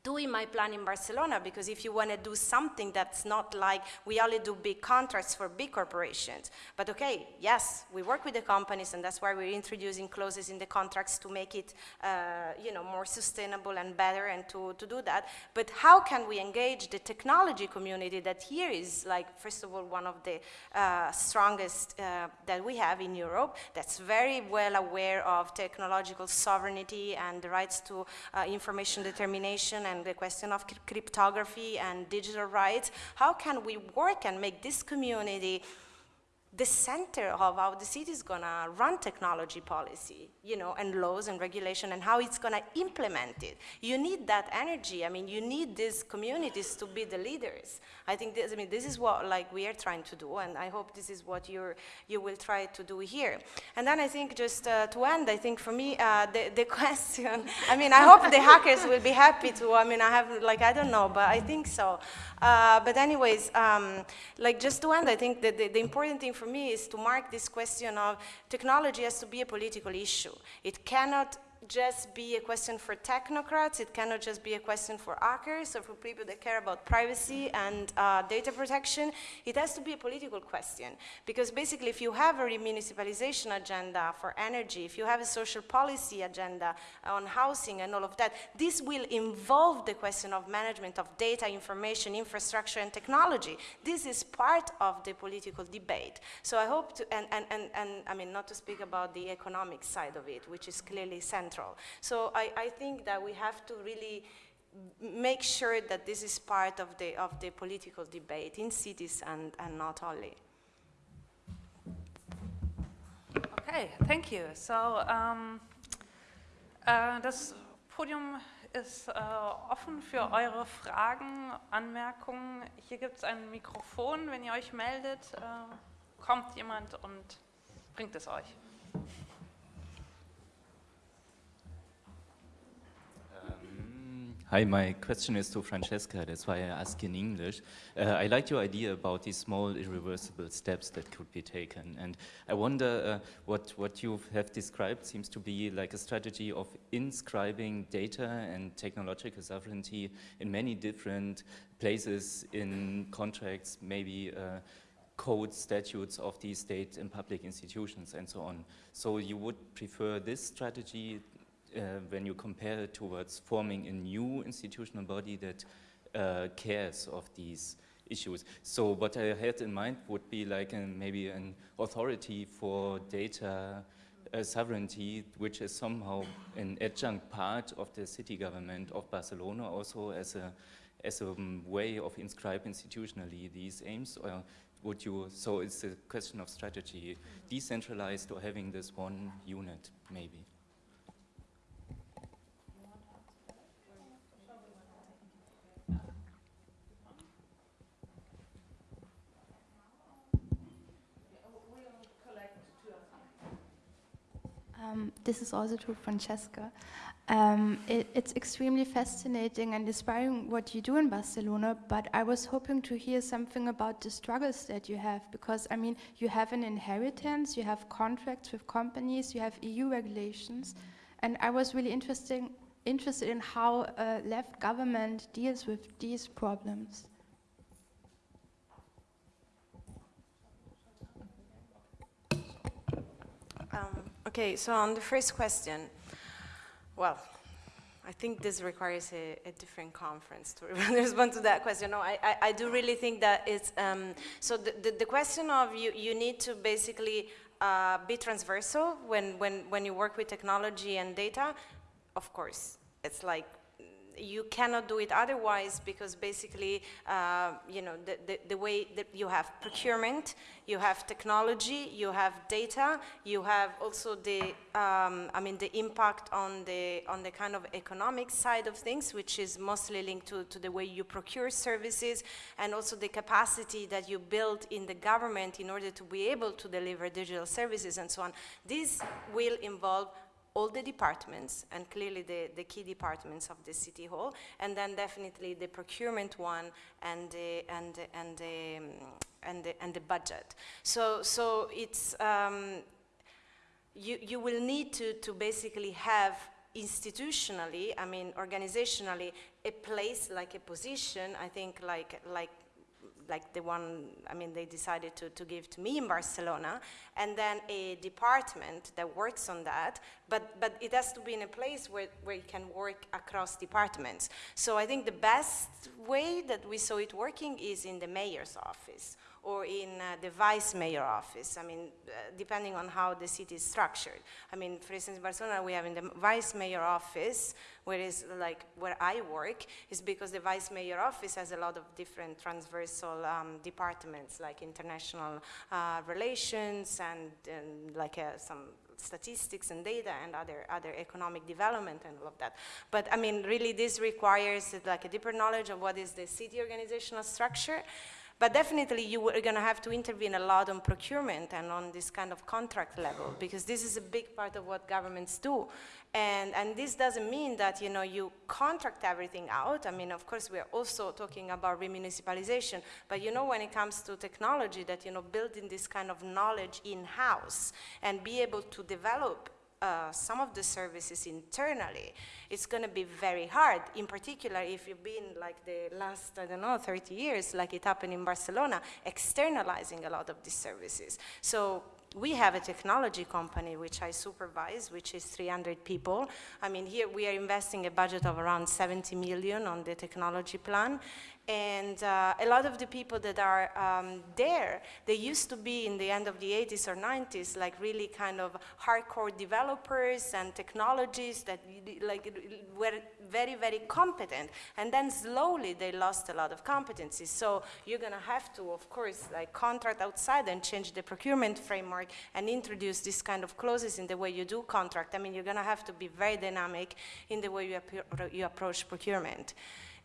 doing my plan in Barcelona because if you want to do something that's not like we only do big contracts for big corporations. But okay, yes, we work with the companies and that's why we're introducing clauses in the contracts to make it uh, you know, more sustainable and better and to, to do that. But how can we engage the technology community that here is like, first of all, one of the uh, strongest uh, that we have in Europe that's very well aware of technological sovereignty and the rights to uh, information determination and the question of cryptography and digital rights, how can we work and make this community the center of how the city is going to run technology policy, you know, and laws and regulation and how it's going to implement it. You need that energy. I mean, you need these communities to be the leaders. I think this, I mean, this is what like we are trying to do, and I hope this is what you're, you will try to do here. And then I think just uh, to end, I think for me, uh, the, the question, I mean, I hope the hackers will be happy to, I mean, I have, like, I don't know, but I think so. Uh, but anyways, um, like just to end, I think that the, the important thing for me is to mark this question of technology has to be a political issue. It cannot just be a question for technocrats. It cannot just be a question for hackers or for people that care about privacy and uh, data protection. It has to be a political question. Because basically, if you have a remunicipalization agenda for energy, if you have a social policy agenda on housing and all of that, this will involve the question of management of data, information, infrastructure, and technology. This is part of the political debate. So I hope to, and, and, and, and I mean, not to speak about the economic side of it, which is clearly central central. So I, I think that we have to really make sure that this is part of the, of the political debate in cities and, and not only. Okay, thank you. So um, uh, das Podium ist äh, offen für eure Fragen, Anmerkungen. Hier gibt es ein Mikrofon. Wenn ihr euch meldet, äh, kommt jemand und bringt es euch. Hi, my question is to Francesca, that's why I ask in English. Uh, I like your idea about these small irreversible steps that could be taken. And I wonder uh, what, what you have described seems to be like a strategy of inscribing data and technological sovereignty in many different places in contracts, maybe uh, code statutes of the state and public institutions and so on. So you would prefer this strategy when you compare it towards forming a new institutional body that uh, cares of these issues. So what I had in mind would be like an, maybe an authority for data uh, sovereignty, which is somehow an adjunct part of the city government of Barcelona, also as a as a way of inscribe institutionally these aims, or would you? So it's a question of strategy, decentralized or having this one unit, maybe. Um, this is also to Francesca. Um, it, it's extremely fascinating and inspiring what you do in Barcelona, but I was hoping to hear something about the struggles that you have, because I mean, you have an inheritance, you have contracts with companies, you have EU regulations, and I was really interesting, interested in how uh, left government deals with these problems. Um, okay, so on the first question, well, I think this requires a, a different conference to respond to that question. No, I, I, I do really think that it's, um, so the, the, the, question of you, you need to basically uh, be transversal when, when, when you work with technology and data, of course. It's like you cannot do it otherwise because basically, uh, you know, the, the, the, way that you have procurement, you have technology, you have data, you have also the, um, I mean, the impact on the, on the kind of economic side of things, which is mostly linked to, to the way you procure services and also the capacity that you build in the government in order to be able to deliver digital services and so on. This will involve all the departments and clearly the, the key departments of the city hall and then definitely the procurement one and the, and, the, and, the, and, the, and the budget. So, so it's, um, you, you will need to, to basically have institutionally, I mean organizationally, a place like a position, I think like, like like the one, I mean, they decided to, to give to me in Barcelona, and then a department that works on that, but, but it has to be in a place where, where it can work across departments. So I think the best way that we saw it working is in the mayor's office or in uh, the vice mayor office. I mean, uh, depending on how the city is structured. I mean, for instance, in Barcelona, we have in the vice mayor office, where is like where I work, is because the vice mayor office has a lot of different transversal um, departments, like international uh, relations and, and like uh, some statistics and data and other, other economic development and all of that. But I mean, really this requires like a deeper knowledge of what is the city organizational structure but definitely you are going to have to intervene a lot on procurement and on this kind of contract level because this is a big part of what governments do. And, and this doesn't mean that, you know, you contract everything out. I mean, of course, we are also talking about remunicipalization. But, you know, when it comes to technology, that, you know, building this kind of knowledge in-house and be able to develop uh, some of the services internally, it's going to be very hard. In particular, if you've been like the last, I don't know, 30 years, like it happened in Barcelona, externalizing a lot of these services. So we have a technology company which I supervise, which is 300 people. I mean, here we are investing a budget of around 70 million on the technology plan. And uh, a lot of the people that are um, there, they used to be in the end of the 80s or 90s, like really kind of hardcore developers and technologists that like were very, very competent. And then slowly they lost a lot of competencies. So you're gonna have to, of course, like contract outside and change the procurement framework and introduce this kind of clauses in the way you do contract. I mean, you're going to have to be very dynamic in the way you, you approach procurement.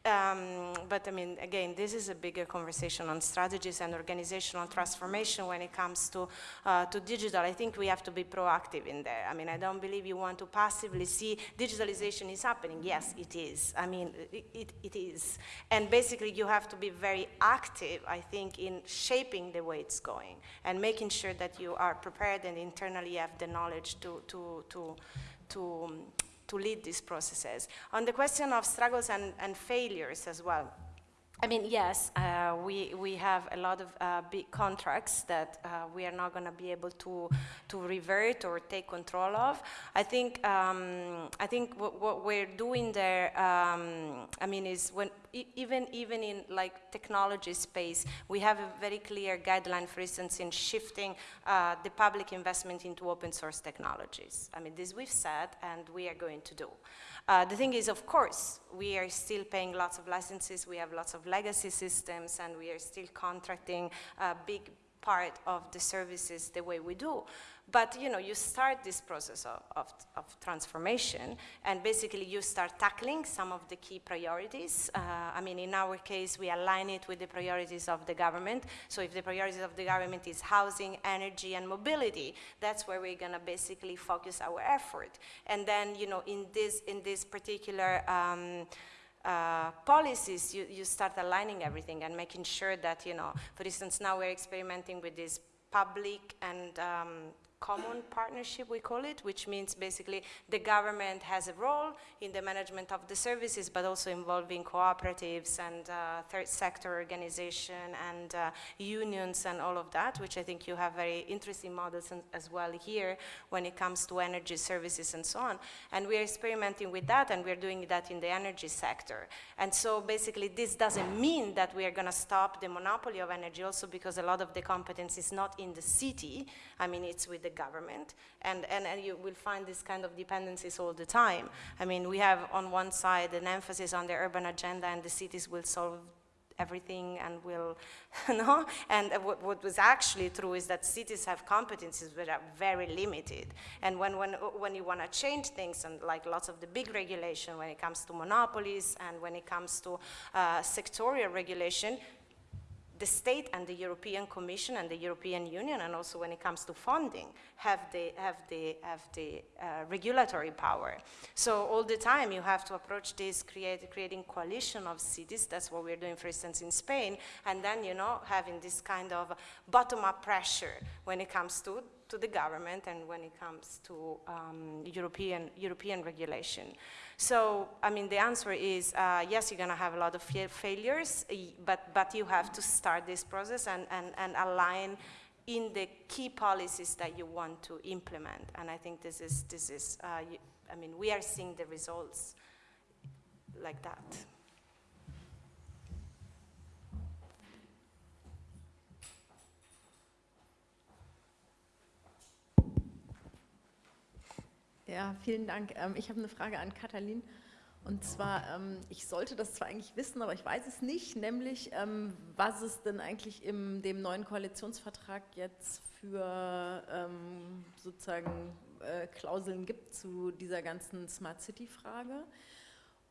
Um, but I mean, again, this is a bigger conversation on strategies and organizational transformation when it comes to, uh, to digital. I think we have to be proactive in there. I mean, I don't believe you want to passively see digitalization is happening. Yes, it is. I mean, it, it, it is. And basically, you have to be very active, I think, in shaping the way it's going and making sure that you are prepared and internally have the knowledge to, to, to, to to lead these processes. On the question of struggles and, and failures as well, I mean, yes, uh, we, we have a lot of uh, big contracts that uh, we are not going to be able to, to revert or take control of. I think, um, I think what, we're doing there, um, I mean, is when even, even in like technology space, we have a very clear guideline, for instance, in shifting uh, the public investment into open source technologies. I mean, this we've said and we are going to do. Uh, the thing is, of course, we are still paying lots of licenses, we have lots of legacy systems, and we are still contracting a big part of the services the way we do. But you know, you start this process of, of, of, transformation and basically you start tackling some of the key priorities. Uh, I mean, in our case, we align it with the priorities of the government. So if the priorities of the government is housing, energy, and mobility, that's where we're gonna basically focus our effort. And then, you know, in this, in this particular um, uh, policies, you, you start aligning everything and making sure that, you know, for instance, now we're experimenting with this public and um, common partnership, we call it, which means basically the government has a role in the management of the services, but also involving cooperatives and uh, third sector organization and uh, unions and all of that, which I think you have very interesting models as well here when it comes to energy services and so on. And we're experimenting with that and we're doing that in the energy sector. And so basically this doesn't mean that we are going to stop the monopoly of energy also because a lot of the competence is not in the city. I mean, it's with the government, and, and, and you will find this kind of dependencies all the time. I mean, we have on one side an emphasis on the urban agenda and the cities will solve everything and will, you know, and what, what, was actually true is that cities have competencies that are very limited. And when, when, when you want to change things, and like lots of the big regulation when it comes to monopolies and when it comes to uh, sectorial regulation, the state and the European Commission and the European Union, and also when it comes to funding, have the, have the, have the uh, regulatory power. So all the time you have to approach this create, creating coalition of cities, that's what we're doing for instance in Spain, and then you know having this kind of bottom-up pressure when it comes to to the government and when it comes to um, European, European regulation. So, I mean, the answer is uh, yes, you're going to have a lot of failures, but, but you have to start this process and, and, and align in the key policies that you want to implement. And I think this is, this is uh, I mean, we are seeing the results like that. Ja, vielen Dank. Ähm, ich habe eine Frage an Katalin. Und zwar, ähm, ich sollte das zwar eigentlich wissen, aber ich weiß es nicht, nämlich ähm, was es denn eigentlich in dem neuen Koalitionsvertrag jetzt für sozusagen äh, Klauseln gibt zu dieser ganzen Smart City-Frage.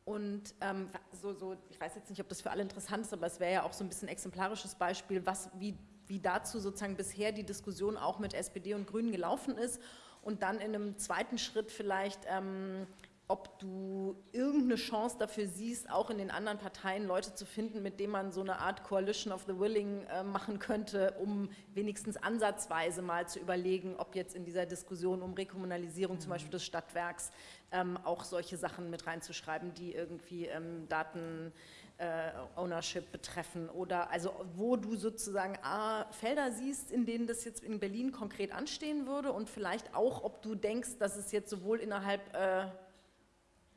Und ähm, so, so, ich weiß jetzt nicht, ob das für alle interessant ist, aber es wäre ja auch so ein bisschen exemplarisches Beispiel, was, wie, wie dazu sozusagen bisher die Diskussion auch mit SPD und Grünen gelaufen ist und dann in einem zweiten Schritt vielleicht, ähm, ob du irgendeine Chance dafür siehst, auch in den anderen Parteien Leute zu finden, mit denen man so eine Art Coalition of the Willing äh, machen könnte, um wenigstens ansatzweise mal zu überlegen, ob jetzt in dieser Diskussion um Rekommunalisierung mhm. zum Beispiel des Stadtwerks ähm, auch solche Sachen mit reinzuschreiben, die irgendwie ähm, Daten äh, Ownership betreffen oder also wo du sozusagen A, Felder siehst, in denen das jetzt in Berlin konkret anstehen würde und vielleicht auch, ob du denkst, dass es jetzt sowohl innerhalb äh,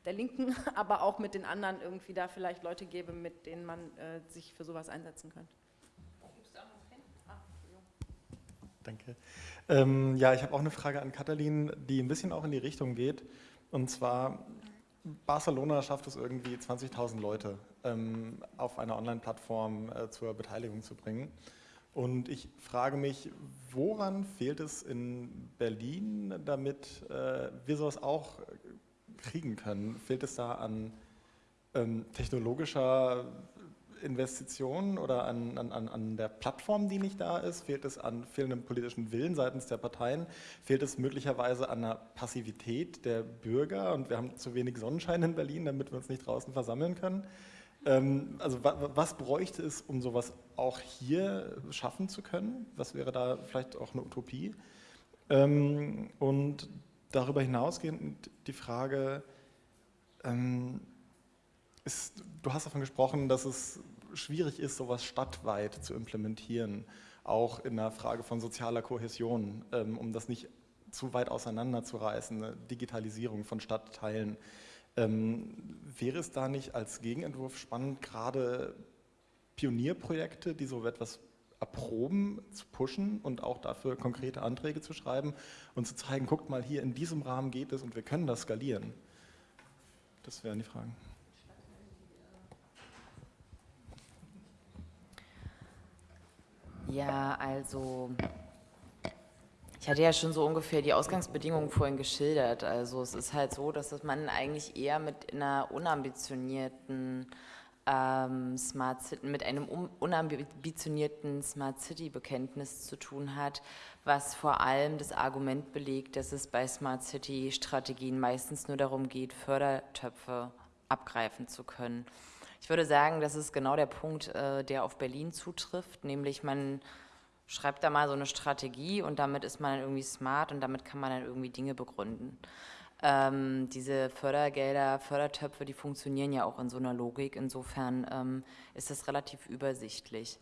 der Linken, aber auch mit den anderen irgendwie da vielleicht Leute gäbe, mit denen man äh, sich für sowas einsetzen könnte. Ah, Danke. Ähm, ja, ich habe auch eine Frage an Katalin, die ein bisschen auch in die Richtung geht. Und zwar, Barcelona schafft es irgendwie 20.000 Leute ähm, auf einer Online-Plattform äh, zur Beteiligung zu bringen. Und ich frage mich, woran fehlt es in Berlin, damit äh, wir sowas auch kriegen können? Fehlt es da an ähm, technologischer Investitionen oder an, an, an der Plattform, die nicht da ist? Fehlt es an fehlendem politischen Willen seitens der Parteien? Fehlt es möglicherweise an der Passivität der Bürger? Und wir haben zu wenig Sonnenschein in Berlin, damit wir uns nicht draußen versammeln können. Ähm, also was bräuchte es, um sowas auch hier schaffen zu können? Was wäre da vielleicht auch eine Utopie? Ähm, und darüber hinausgehend die Frage, ähm, ist, du hast davon gesprochen, dass es schwierig ist, sowas stadtweit zu implementieren, auch in der Frage von sozialer Kohäsion, um das nicht zu weit auseinanderzureißen, eine Digitalisierung von Stadtteilen. Ähm, wäre es da nicht als Gegenentwurf spannend, gerade Pionierprojekte, die so etwas erproben, zu pushen und auch dafür konkrete Anträge zu schreiben und zu zeigen, guckt mal, hier in diesem Rahmen geht es und wir können das skalieren? Das wären die Fragen. Ja, also ich hatte ja schon so ungefähr die Ausgangsbedingungen vorhin geschildert. Also es ist halt so, dass man eigentlich eher mit einer unambitionierten ähm, Smart City, mit einem unambitionierten Smart City Bekenntnis zu tun hat, was vor allem das Argument belegt, dass es bei Smart City Strategien meistens nur darum geht, Fördertöpfe abgreifen zu können. Ich würde sagen, das ist genau der Punkt, äh, der auf Berlin zutrifft, nämlich man schreibt da mal so eine Strategie und damit ist man dann irgendwie smart und damit kann man dann irgendwie Dinge begründen. Ähm, diese Fördergelder, Fördertöpfe, die funktionieren ja auch in so einer Logik. Insofern ähm, ist das relativ übersichtlich.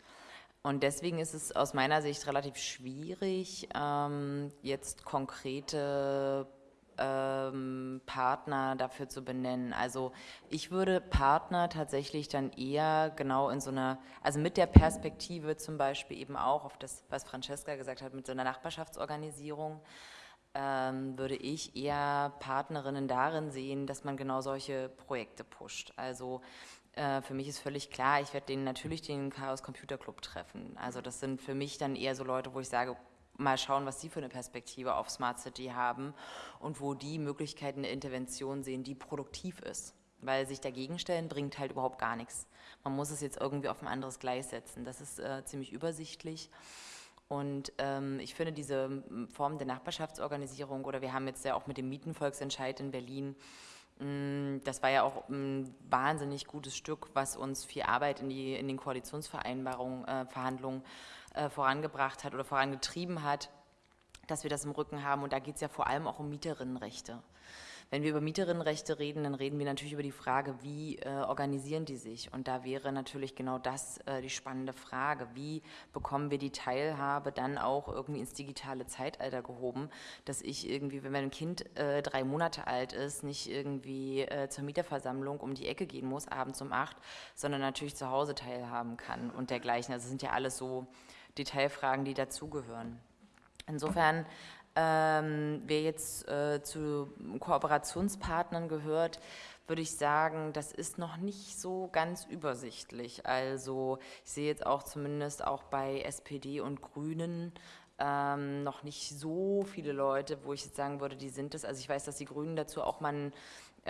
Und deswegen ist es aus meiner Sicht relativ schwierig, ähm, jetzt konkrete ähm, Partner dafür zu benennen. Also ich würde Partner tatsächlich dann eher genau in so einer, also mit der Perspektive zum Beispiel eben auch auf das, was Francesca gesagt hat, mit so einer Nachbarschaftsorganisierung, ähm, würde ich eher Partnerinnen darin sehen, dass man genau solche Projekte pusht. Also äh, für mich ist völlig klar, ich werde den natürlich den Chaos Computer Club treffen. Also das sind für mich dann eher so Leute, wo ich sage, mal schauen, was Sie für eine Perspektive auf Smart City haben und wo die Möglichkeiten der Intervention sehen, die produktiv ist. Weil sich dagegen stellen bringt halt überhaupt gar nichts. Man muss es jetzt irgendwie auf ein anderes Gleis setzen. Das ist äh, ziemlich übersichtlich. Und ähm, ich finde diese Form der Nachbarschaftsorganisierung oder wir haben jetzt ja auch mit dem Mietenvolksentscheid in Berlin, das war ja auch ein wahnsinnig gutes Stück, was uns viel Arbeit in, die, in den Koalitionsvereinbarungen, äh, Verhandlungen äh, vorangebracht hat oder vorangetrieben hat, dass wir das im Rücken haben. Und da geht es ja vor allem auch um Mieterinnenrechte. Wenn wir über Mieterinnenrechte reden, dann reden wir natürlich über die Frage, wie äh, organisieren die sich? Und da wäre natürlich genau das äh, die spannende Frage. Wie bekommen wir die Teilhabe dann auch irgendwie ins digitale Zeitalter gehoben, dass ich irgendwie, wenn mein Kind äh, drei Monate alt ist, nicht irgendwie äh, zur Mieterversammlung um die Ecke gehen muss, abends um acht, sondern natürlich zu Hause teilhaben kann und dergleichen. Also sind ja alles so Detailfragen, die dazugehören. Insofern ähm, wer jetzt äh, zu Kooperationspartnern gehört, würde ich sagen, das ist noch nicht so ganz übersichtlich. Also ich sehe jetzt auch zumindest auch bei SPD und Grünen ähm, noch nicht so viele Leute, wo ich jetzt sagen würde, die sind es. Also ich weiß, dass die Grünen dazu auch mal äh,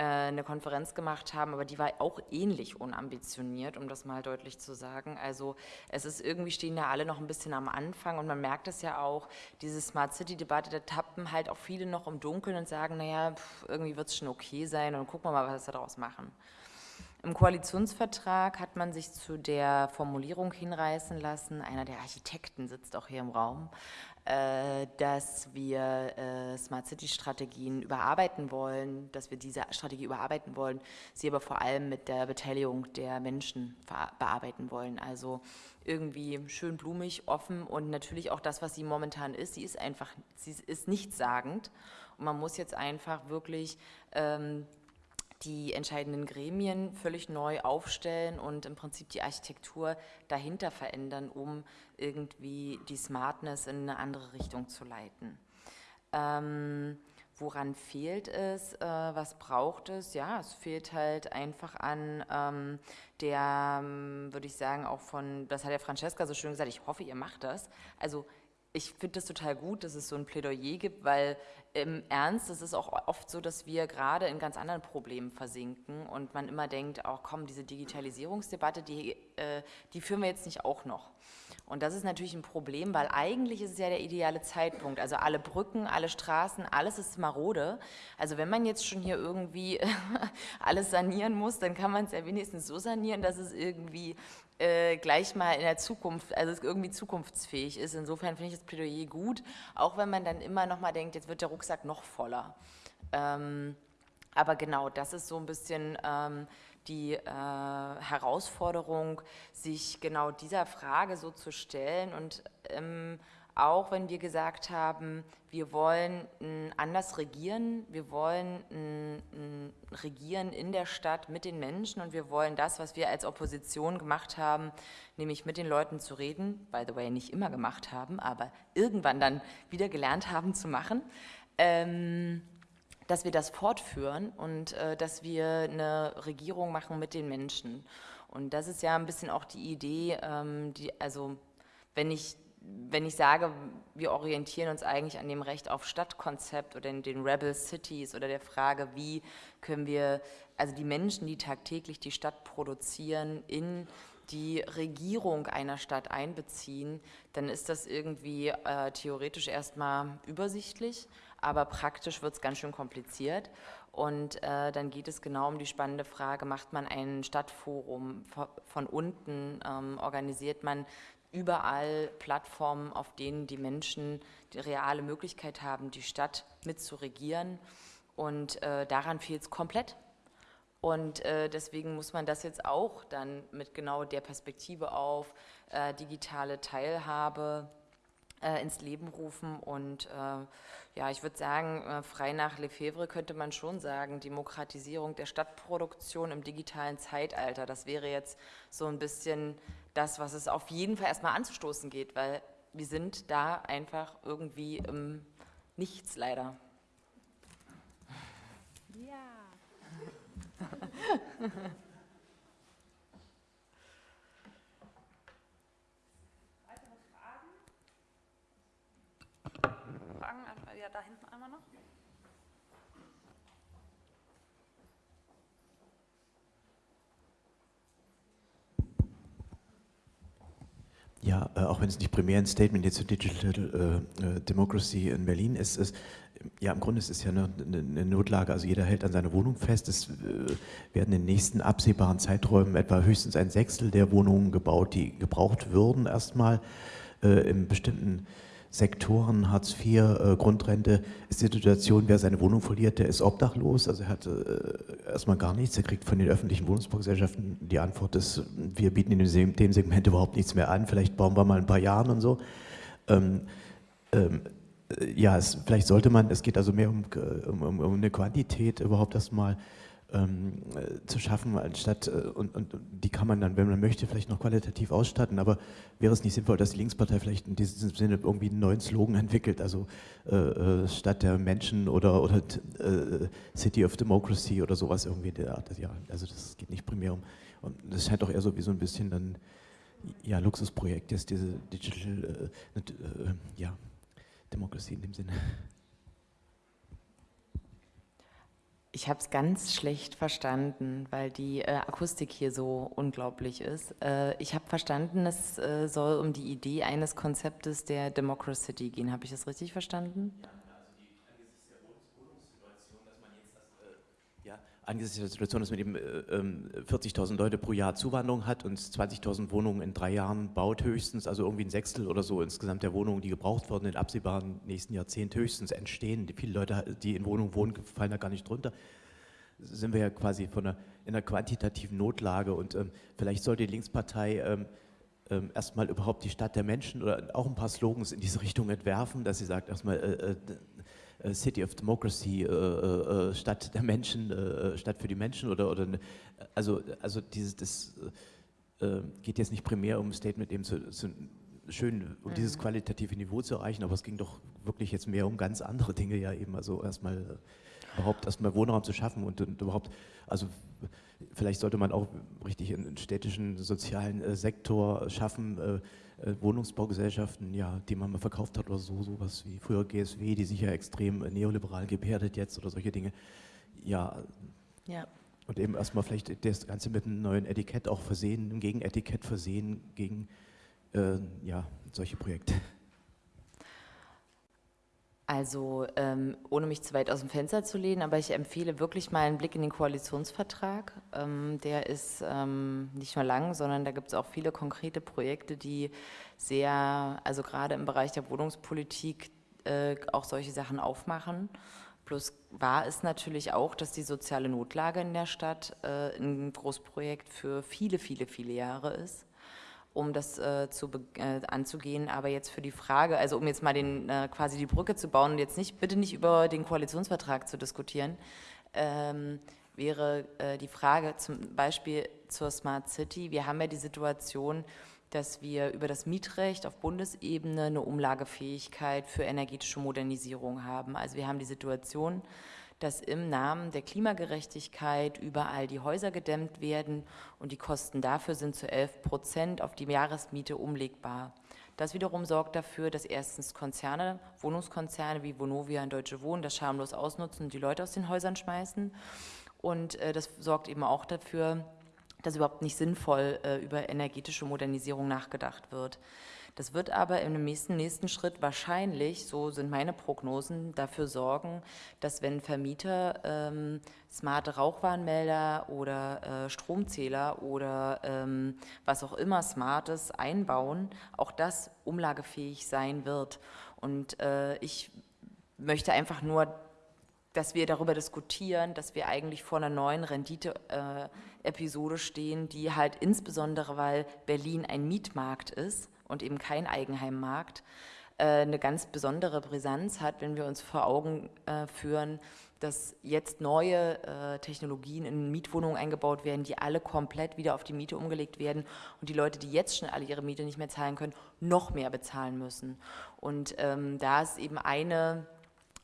eine Konferenz gemacht haben, aber die war auch ähnlich unambitioniert, um das mal deutlich zu sagen. Also es ist irgendwie stehen da alle noch ein bisschen am Anfang und man merkt es ja auch, diese Smart City-Debatte, da tappen halt auch viele noch im Dunkeln und sagen, naja, irgendwie wird es schon okay sein und gucken wir mal, was wir daraus machen. Im Koalitionsvertrag hat man sich zu der Formulierung hinreißen lassen, einer der Architekten sitzt auch hier im Raum, äh, dass wir äh, Smart City Strategien überarbeiten wollen, dass wir diese Strategie überarbeiten wollen, sie aber vor allem mit der Beteiligung der Menschen bearbeiten wollen. Also irgendwie schön blumig, offen und natürlich auch das, was sie momentan ist. Sie ist einfach, sie ist nichtssagend und man muss jetzt einfach wirklich ähm, die entscheidenden Gremien völlig neu aufstellen und im Prinzip die Architektur dahinter verändern, um irgendwie die Smartness in eine andere Richtung zu leiten. Ähm, woran fehlt es, äh, was braucht es? Ja, es fehlt halt einfach an ähm, der, ähm, würde ich sagen, auch von, das hat ja Francesca so schön gesagt, ich hoffe, ihr macht das. Also ich finde das total gut, dass es so ein Plädoyer gibt, weil im Ernst ist es auch oft so, dass wir gerade in ganz anderen Problemen versinken und man immer denkt, auch komm, diese Digitalisierungsdebatte, die, äh, die führen wir jetzt nicht auch noch. Und das ist natürlich ein Problem, weil eigentlich ist es ja der ideale Zeitpunkt. Also alle Brücken, alle Straßen, alles ist marode. Also wenn man jetzt schon hier irgendwie alles sanieren muss, dann kann man es ja wenigstens so sanieren, dass es irgendwie äh, gleich mal in der Zukunft, also es irgendwie zukunftsfähig ist. Insofern finde ich das Plädoyer gut, auch wenn man dann immer noch mal denkt, jetzt wird der Rucksack noch voller. Ähm, aber genau, das ist so ein bisschen ähm, die äh, Herausforderung, sich genau dieser Frage so zu stellen. Und ähm, auch wenn wir gesagt haben, wir wollen anders regieren, wir wollen regieren in der Stadt mit den Menschen und wir wollen das, was wir als Opposition gemacht haben, nämlich mit den Leuten zu reden, by the way nicht immer gemacht haben, aber irgendwann dann wieder gelernt haben zu machen, ähm, dass wir das fortführen und äh, dass wir eine Regierung machen mit den Menschen. Und das ist ja ein bisschen auch die Idee, ähm, die, also wenn ich wenn ich sage, wir orientieren uns eigentlich an dem Recht auf Stadtkonzept oder in den Rebel Cities oder der Frage, wie können wir also die Menschen, die tagtäglich die Stadt produzieren, in die Regierung einer Stadt einbeziehen, dann ist das irgendwie äh, theoretisch erstmal übersichtlich, aber praktisch wird es ganz schön kompliziert. Und äh, dann geht es genau um die spannende Frage, macht man ein Stadtforum von unten, ähm, organisiert man überall Plattformen, auf denen die Menschen die reale Möglichkeit haben, die Stadt mitzuregieren. Und äh, daran fehlt es komplett. Und äh, deswegen muss man das jetzt auch dann mit genau der Perspektive auf äh, digitale Teilhabe ins Leben rufen. Und äh, ja, ich würde sagen, äh, frei nach Lefebvre könnte man schon sagen, Demokratisierung der Stadtproduktion im digitalen Zeitalter. Das wäre jetzt so ein bisschen das, was es auf jeden Fall erstmal anzustoßen geht, weil wir sind da einfach irgendwie im Nichts leider. Ja. Weitere Fragen? Fragen? Ja, da hinten einmal noch. Ja, äh, auch wenn es nicht primär ein Statement jetzt zu Digital äh, äh, Democracy in Berlin ist, ist ja, im Grunde ist es ja eine, eine, Notlage, also jeder hält an seiner Wohnung fest. Es äh, werden in den nächsten absehbaren Zeiträumen etwa höchstens ein Sechstel der Wohnungen gebaut, die gebraucht würden erstmal äh, in bestimmten Sektoren, Hartz IV, äh, Grundrente, ist die Situation, wer seine Wohnung verliert, der ist obdachlos, also er hat äh, erstmal gar nichts, er kriegt von den öffentlichen Wohnungsbaugesellschaften die Antwort ist, wir bieten in dem, Segment überhaupt nichts mehr an, vielleicht bauen wir mal ein paar Jahren und so. Ähm, ähm, ja, es, vielleicht sollte man, es geht also mehr um, um, um eine Quantität überhaupt erstmal ähm, äh, zu schaffen, anstatt, äh, und, und, die kann man dann, wenn man möchte, vielleicht noch qualitativ ausstatten, aber wäre es nicht sinnvoll, dass die Linkspartei vielleicht in diesem Sinne irgendwie einen neuen Slogan entwickelt, also äh, äh Stadt der Menschen oder, oder äh, City of Democracy oder sowas irgendwie der Art. Ja, also das geht nicht primär um, und das scheint doch eher so wie so ein bisschen dann, ja, Luxusprojekt ist diese Digital, äh, ja, Democracy in dem Sinne. Ich habe es ganz schlecht verstanden, weil die äh, Akustik hier so unglaublich ist. Äh, ich habe verstanden, es äh, soll um die Idee eines Konzeptes der Democracy gehen. Habe ich das richtig verstanden? Ja. Angesichts der Situation, dass man eben äh, 40.000 ähm, Leute pro Jahr Zuwanderung hat und 20.000 Wohnungen in drei Jahren baut höchstens, also irgendwie ein Sechstel oder so insgesamt der Wohnungen, die gebraucht wurden, in absehbaren nächsten Jahrzehnt höchstens entstehen. Die viele Leute, die in Wohnungen wohnen, fallen da gar nicht drunter. Sind wir ja quasi von einer, in einer quantitativen Notlage und ähm, vielleicht sollte die Linkspartei ähm, ähm, erstmal überhaupt die Stadt der Menschen oder auch ein paar Slogans in diese Richtung entwerfen, dass sie sagt erstmal, äh, äh, äh, City of Democracy, äh, äh, Stadt der Menschen, Stadt für die Menschen oder, oder also, also dieses, das geht jetzt nicht primär um ein Statement eben zu, zu schön, um mhm. dieses qualitative Niveau zu erreichen, aber es ging doch wirklich jetzt mehr um ganz andere Dinge ja eben. Also erstmal äh, überhaupt erstmal Wohnraum zu schaffen und, und, überhaupt, also vielleicht sollte man auch richtig einen städtischen sozialen äh, Sektor schaffen, äh, äh, Wohnungsbaugesellschaften, ja, die man mal verkauft hat oder so, sowas wie früher GSW, die sich ja extrem äh, neoliberal gebärdet jetzt oder solche Dinge. Ja, ja. Und eben erstmal vielleicht das Ganze mit einem neuen Etikett auch versehen, einem Gegenetikett versehen gegen äh, ja, solche Projekte. Also ähm, ohne mich zu weit aus dem Fenster zu lehnen, aber ich empfehle wirklich mal einen Blick in den Koalitionsvertrag. Ähm, der ist ähm, nicht nur lang, sondern da gibt es auch viele konkrete Projekte, die sehr, also gerade im Bereich der Wohnungspolitik äh, auch solche Sachen aufmachen. Plus wahr ist natürlich auch, dass die soziale Notlage in der Stadt äh, ein Großprojekt für viele, viele, viele Jahre ist, um das äh, zu, äh, anzugehen. Aber jetzt für die Frage, also um jetzt mal den, äh, quasi die Brücke zu bauen und jetzt nicht, bitte nicht über den Koalitionsvertrag zu diskutieren, ähm, wäre äh, die Frage zum Beispiel zur Smart City. Wir haben ja die Situation, dass wir über das Mietrecht auf Bundesebene eine Umlagefähigkeit für energetische Modernisierung haben. Also wir haben die Situation, dass im Namen der Klimagerechtigkeit überall die Häuser gedämmt werden und die Kosten dafür sind zu 11 Prozent auf die Jahresmiete umlegbar. Das wiederum sorgt dafür, dass erstens Konzerne, Wohnungskonzerne wie Vonovia und Deutsche Wohnen das schamlos ausnutzen und die Leute aus den Häusern schmeißen. Und äh, das sorgt eben auch dafür, dass überhaupt nicht sinnvoll äh, über energetische Modernisierung nachgedacht wird. Das wird aber im nächsten, nächsten Schritt wahrscheinlich, so sind meine Prognosen, dafür sorgen, dass wenn Vermieter ähm, smarte Rauchwarnmelder oder äh, Stromzähler oder ähm, was auch immer Smartes einbauen, auch das umlagefähig sein wird. Und äh, ich möchte einfach nur dass wir darüber diskutieren, dass wir eigentlich vor einer neuen Rendite-Episode äh, stehen, die halt insbesondere, weil Berlin ein Mietmarkt ist und eben kein Eigenheimmarkt, äh, eine ganz besondere Brisanz hat, wenn wir uns vor Augen äh, führen, dass jetzt neue äh, Technologien in Mietwohnungen eingebaut werden, die alle komplett wieder auf die Miete umgelegt werden und die Leute, die jetzt schon alle ihre Miete nicht mehr zahlen können, noch mehr bezahlen müssen. Und ähm, da ist eben eine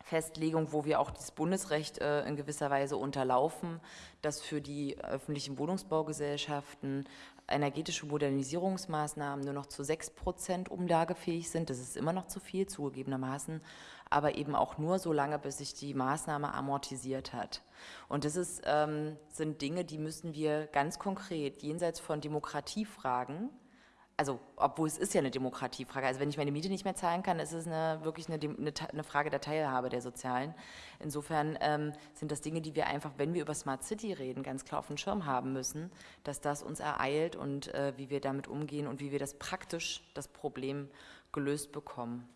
Festlegung, wo wir auch das Bundesrecht äh, in gewisser Weise unterlaufen, dass für die öffentlichen Wohnungsbaugesellschaften energetische Modernisierungsmaßnahmen nur noch zu 6 Prozent umlagefähig sind. Das ist immer noch zu viel, zugegebenermaßen, aber eben auch nur so lange, bis sich die Maßnahme amortisiert hat. Und das ist, ähm, sind Dinge, die müssen wir ganz konkret jenseits von Demokratiefragen also obwohl es ist ja eine Demokratiefrage, also wenn ich meine Miete nicht mehr zahlen kann, ist es eine, wirklich eine, eine, eine Frage der Teilhabe der Sozialen. Insofern ähm, sind das Dinge, die wir einfach, wenn wir über Smart City reden, ganz klar auf dem Schirm haben müssen, dass das uns ereilt und äh, wie wir damit umgehen und wie wir das praktisch, das Problem gelöst bekommen.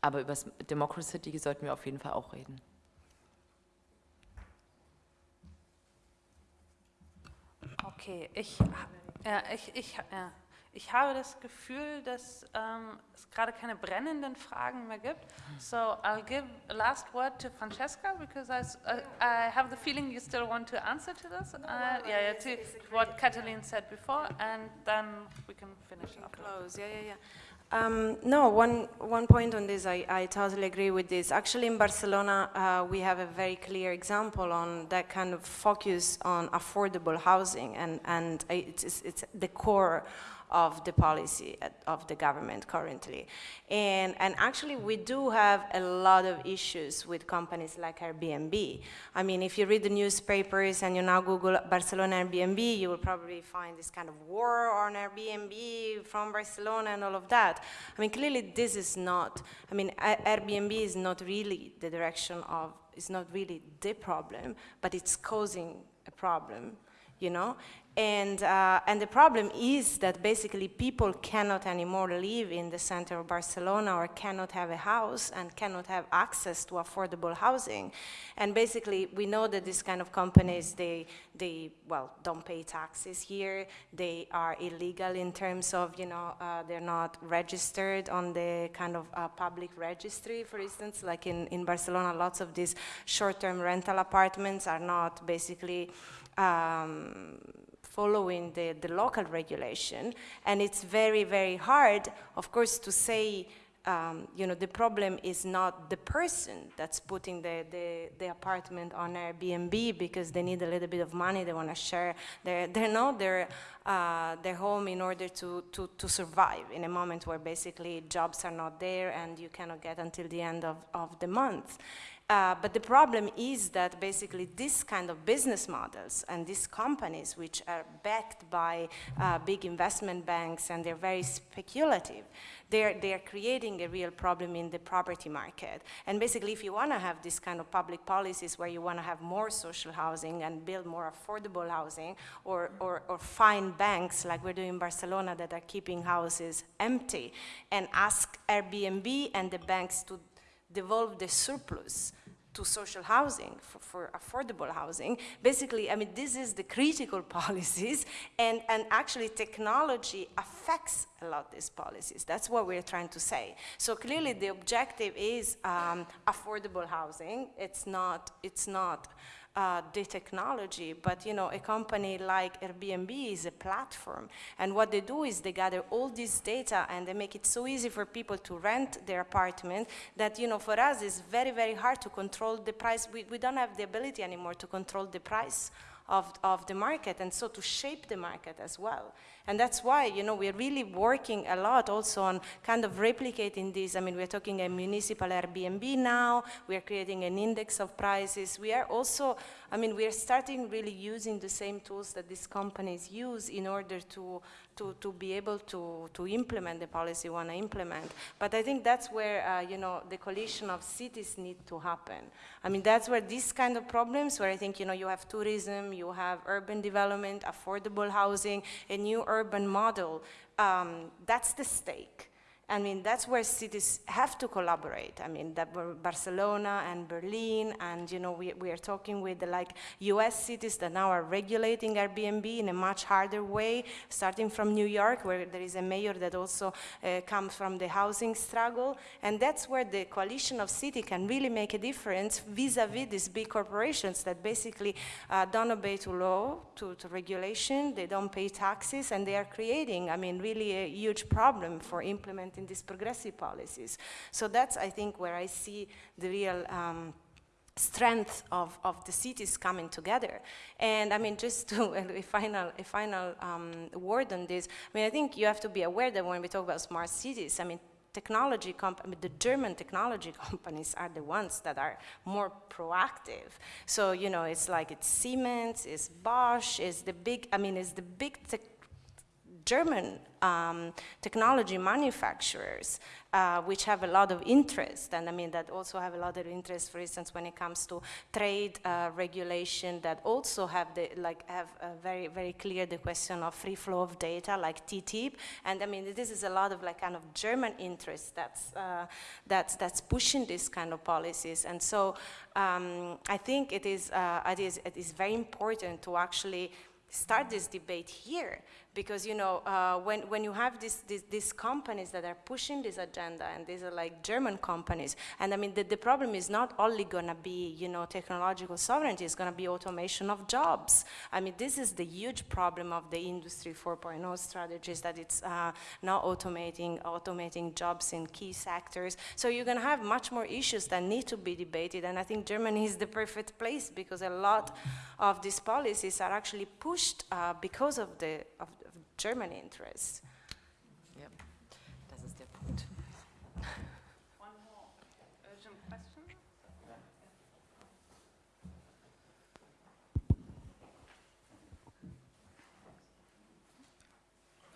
Aber über Democracy City sollten wir auf jeden Fall auch reden. Okay, ich ja, ich, ich, ja. Ich habe das Gefühl, dass ähm, es gerade keine brennenden Fragen mehr gibt. So I'll give a last word to Francesca because I, uh, I have the feeling you still want to answer to this. Uh, yeah, yeah, to what Katalin said before, and then we can finish up. Close. Yeah, yeah, yeah. Um, no, one, one point on this, I, I totally agree with this. Actually, in Barcelona, uh, we have a very clear example on that kind of focus on affordable housing, and, and it's, it's the core of the policy uh, of the government currently. And, and actually, we do have a lot of issues with companies like Airbnb. I mean, if you read the newspapers and you now Google Barcelona Airbnb, you will probably find this kind of war on Airbnb from Barcelona and all of that. I mean, clearly, this is not, I mean, Airbnb is not really the direction of, it's not really the problem, but it's causing a problem you know? And, uh, and the problem is that basically people cannot anymore live in the center of Barcelona or cannot have a house and cannot have access to affordable housing. And basically we know that these kind of companies, they, they well, don't pay taxes here. They are illegal in terms of, you know, uh, they're not registered on the kind of uh, public registry, for instance, like in, in Barcelona, lots of these short-term rental apartments are not basically um, following the, the local regulation. And it's very, very hard, of course, to say um, you know, the problem is not the person that's putting the, the, the, apartment on Airbnb because they need a little bit of money, they want to share their, their, no, their, uh, their home in order to, to, to survive in a moment where basically jobs are not there and you cannot get until the end of, of the month. Uh, but the problem is that basically this kind of business models and these companies which are backed by uh, big investment banks and they're very speculative, they're, they're creating a real problem in the property market. And basically if you want to have this kind of public policies where you want to have more social housing and build more affordable housing or, or, or find banks like we're doing in Barcelona that are keeping houses empty and ask Airbnb and the banks to devolve the surplus to social housing, for, for, affordable housing. Basically, I mean, this is the critical policies, and, and actually technology affects a lot these policies. That's what we're trying to say. So clearly the objective is um, affordable housing. It's not, it's not uh, the technology, but you know, a company like Airbnb is a platform, and what they do is they gather all this data and they make it so easy for people to rent their apartment that you know, for us it's very, very hard to control the price. We, we don't have the ability anymore to control the price of, of the market, and so to shape the market as well. And that's why, you know, we're really working a lot also on kind of replicating this. I mean, we're talking a municipal Airbnb now, we're creating an index of prices. We are also, I mean, we're starting really using the same tools that these companies use in order to, to, to be able to, to implement the policy we want to implement. But I think that's where, uh, you know, the coalition of cities need to happen. I mean, that's where these kind of problems, where I think, you know, you have tourism, you have urban development, affordable housing, a new urban model, um, that's the stake. I mean, that's where cities have to collaborate. I mean, that Barcelona and Berlin, and you know, we, we are talking with the like US cities that now are regulating Airbnb in a much harder way, starting from New York, where there is a mayor that also uh, comes from the housing struggle. And that's where the coalition of city can really make a difference vis-a-vis -vis these big corporations that basically uh, don't obey to law, to, to regulation, they don't pay taxes, and they are creating, I mean, really a huge problem for implementing these progressive policies. So that's, I think, where I see the real um, strength of, of the cities coming together. And I mean, just to a final, a final um, word on this, I mean, I think you have to be aware that when we talk about smart cities, I mean, technology mean, the German technology companies are the ones that are more proactive. So, you know, it's like it's Siemens, it's Bosch, it's the big, I mean, it's the big German um, technology manufacturers, uh, which have a lot of interest, and I mean that also have a lot of interest, for instance, when it comes to trade uh, regulation, that also have the like have very very clear the question of free flow of data, like TTIP, and I mean this is a lot of like kind of German interest that's uh, that's that's pushing these kind of policies, and so um, I think it is uh, it is it is very important to actually start this debate here because you know uh, when, when you have this, this, these companies that are pushing this agenda and these are like German companies and I mean the, the problem is not only gonna be you know technological sovereignty it's gonna be automation of jobs. I mean this is the huge problem of the industry 4.0 strategies that it's uh, now automating automating jobs in key sectors. So you're gonna have much more issues that need to be debated and I think Germany is the perfect place because a lot of these policies are actually pushed uh, because of the of German interests. Ja, das ist der Punkt. One more urgent question.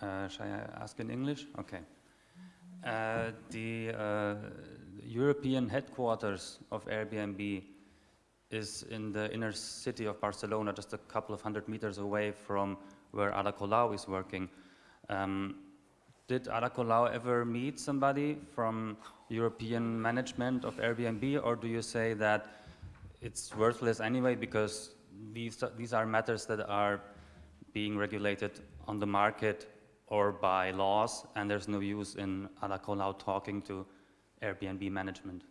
Uh, shall I ask in English? Okay. Uh, the uh, European headquarters of Airbnb is in the inner city of Barcelona, just a couple of hundred meters away from where Ada Colau is working. Um, did Ada Colau ever meet somebody from European management of Airbnb, or do you say that it's worthless anyway because these, these are matters that are being regulated on the market or by laws, and there's no use in Ada Colau talking to Airbnb management?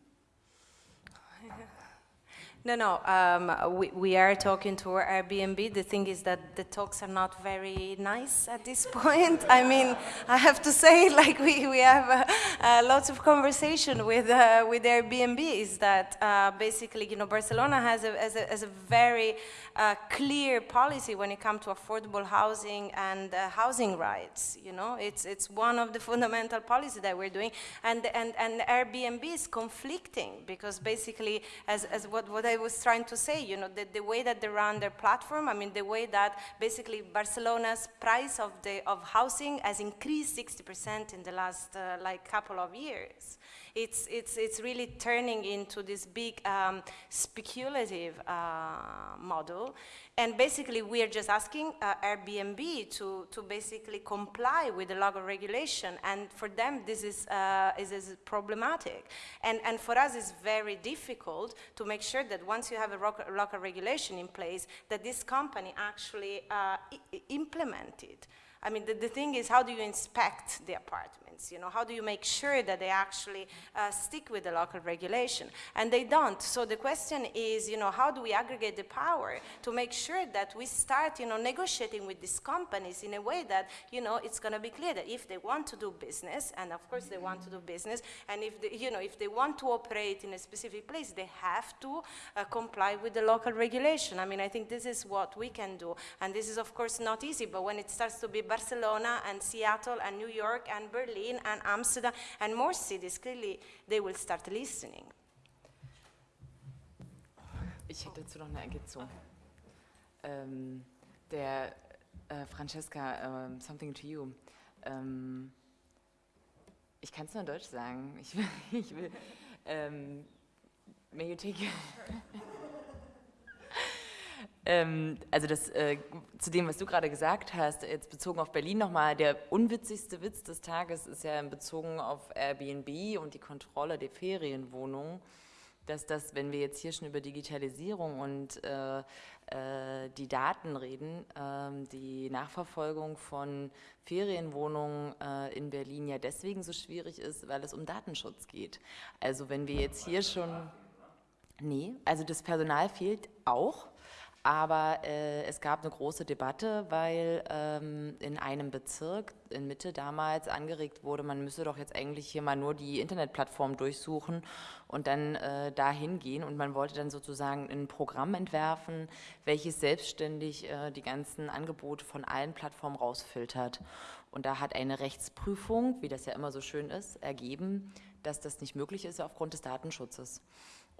No, no, um, we, we are talking to Airbnb. The thing is that the talks are not very nice at this point. I mean, I have to say, like, we, we have uh, uh, lots of conversation with, uh, with Airbnb is that uh, basically, you know, Barcelona has a, has a, has a very uh, clear policy when it comes to affordable housing and uh, housing rights, you know. It's, it's one of the fundamental policies that we're doing. And, and, and Airbnb is conflicting because basically, as, as what, what I was trying to say, you know, the, the way that they run their platform, I mean, the way that basically Barcelona's price of, the, of housing has increased 60% in the last, uh, like, couple of years it's, it's, it's really turning into this big um, speculative uh, model. And basically, we are just asking uh, Airbnb to, to basically comply with the local regulation. And for them, this is, uh, is, is, problematic. And, and for us, it's very difficult to make sure that once you have a local regulation in place, that this company actually uh, implement it. I mean, the, the thing is, how do you inspect the You know, how do you make sure that they actually uh, stick with the local regulation? And they don't. So the question is, you know, how do we aggregate the power to make sure that we start, you know, negotiating with these companies in a way that, you know, it's going to be clear that if they want to do business, and of course they want to do business, and if, they, you know, if they want to operate in a specific place, they have to uh, comply with the local regulation. I mean, I think this is what we can do. And this is, of course, not easy, but when it starts to be Barcelona and Seattle and New York and Berlin and Amsterdam and more cities, clearly they will start listening. Ich hätte dazu noch eine Ergänzung. Ähm, der äh, Francesca, uh, something to you. Ähm, ich kann es nur in Deutsch sagen. Ich will, ich will ähm, may you take Ähm, also das, äh, zu dem, was du gerade gesagt hast, jetzt bezogen auf Berlin nochmal, der unwitzigste Witz des Tages ist ja bezogen auf Airbnb und die Kontrolle der Ferienwohnungen, dass das, wenn wir jetzt hier schon über Digitalisierung und äh, äh, die Daten reden, ähm, die Nachverfolgung von Ferienwohnungen äh, in Berlin ja deswegen so schwierig ist, weil es um Datenschutz geht. Also wenn wir jetzt hier schon... Nee, also das Personal fehlt auch, aber äh, es gab eine große Debatte, weil ähm, in einem Bezirk in Mitte damals angeregt wurde, man müsse doch jetzt eigentlich hier mal nur die Internetplattform durchsuchen und dann äh, dahin gehen. Und man wollte dann sozusagen ein Programm entwerfen, welches selbstständig äh, die ganzen Angebote von allen Plattformen rausfiltert. Und da hat eine Rechtsprüfung, wie das ja immer so schön ist, ergeben, dass das nicht möglich ist aufgrund des Datenschutzes.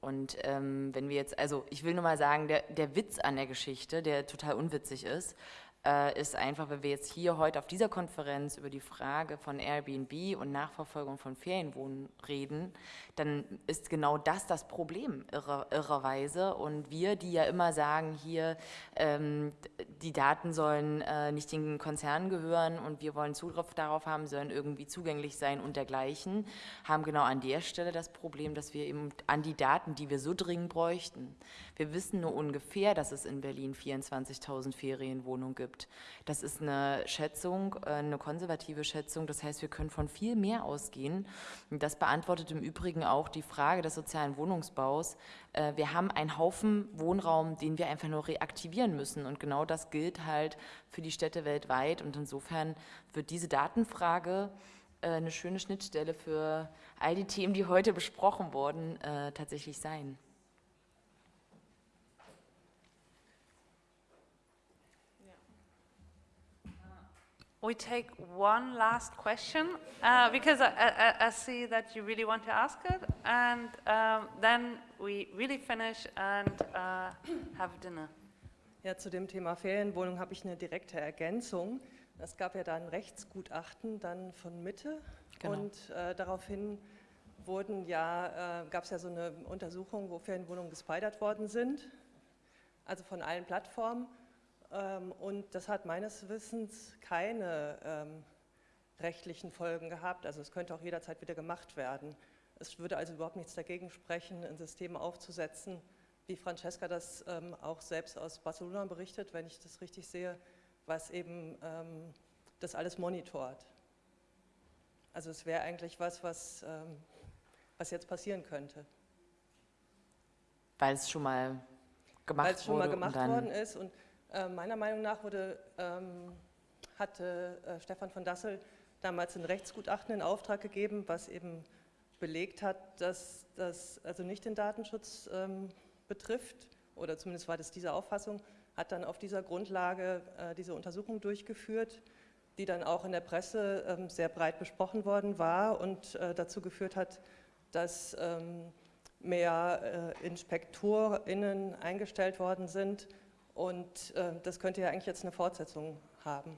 Und ähm, wenn wir jetzt, also ich will nur mal sagen, der, der Witz an der Geschichte, der total unwitzig ist, ist einfach, wenn wir jetzt hier heute auf dieser Konferenz über die Frage von Airbnb und Nachverfolgung von Ferienwohnen reden, dann ist genau das das Problem irre, irrerweise. Und wir, die ja immer sagen, hier, ähm, die Daten sollen äh, nicht den Konzernen gehören und wir wollen Zugriff darauf haben, sollen irgendwie zugänglich sein und dergleichen, haben genau an der Stelle das Problem, dass wir eben an die Daten, die wir so dringend bräuchten, wir wissen nur ungefähr, dass es in Berlin 24.000 Ferienwohnungen gibt. Das ist eine Schätzung, äh, eine konservative Schätzung. Das heißt, wir können von viel mehr ausgehen. Das beantwortet im Übrigen auch die Frage des sozialen Wohnungsbaus. Äh, wir haben einen Haufen Wohnraum, den wir einfach nur reaktivieren müssen. Und genau das gilt halt für die Städte weltweit. Und insofern wird diese Datenfrage äh, eine schöne Schnittstelle für all die Themen, die heute besprochen wurden, tatsächlich sein. We take one last question uh, because I, I, I, see that you really want to ask it, and um, then we really finish and uh, have dinner. Ja, zu dem Thema Ferienwohnung habe ich eine direkte Ergänzung. Es gab ja da ein Rechtsgutachten dann von Mitte genau. und äh, daraufhin wurden ja, äh, gab es ja so eine Untersuchung, wo Ferienwohnungen gespidert worden sind, also von allen Plattformen. Ähm, und das hat meines Wissens keine ähm, rechtlichen Folgen gehabt. Also es könnte auch jederzeit wieder gemacht werden. Es würde also überhaupt nichts dagegen sprechen, ein System aufzusetzen, wie Francesca das ähm, auch selbst aus Barcelona berichtet, wenn ich das richtig sehe, was eben ähm, das alles monitort. Also es wäre eigentlich was, was, ähm, was jetzt passieren könnte. weil es schon mal gemacht Weil es schon mal gemacht worden ist. Und äh, meiner Meinung nach wurde, ähm, hatte äh, Stefan von Dassel damals ein Rechtsgutachten in Auftrag gegeben, was eben belegt hat, dass das also nicht den Datenschutz ähm, betrifft, oder zumindest war das diese Auffassung, hat dann auf dieser Grundlage äh, diese Untersuchung durchgeführt, die dann auch in der Presse ähm, sehr breit besprochen worden war und äh, dazu geführt hat, dass ähm, mehr äh, InspektorInnen eingestellt worden sind. Und äh, das könnte ja eigentlich jetzt eine Fortsetzung haben.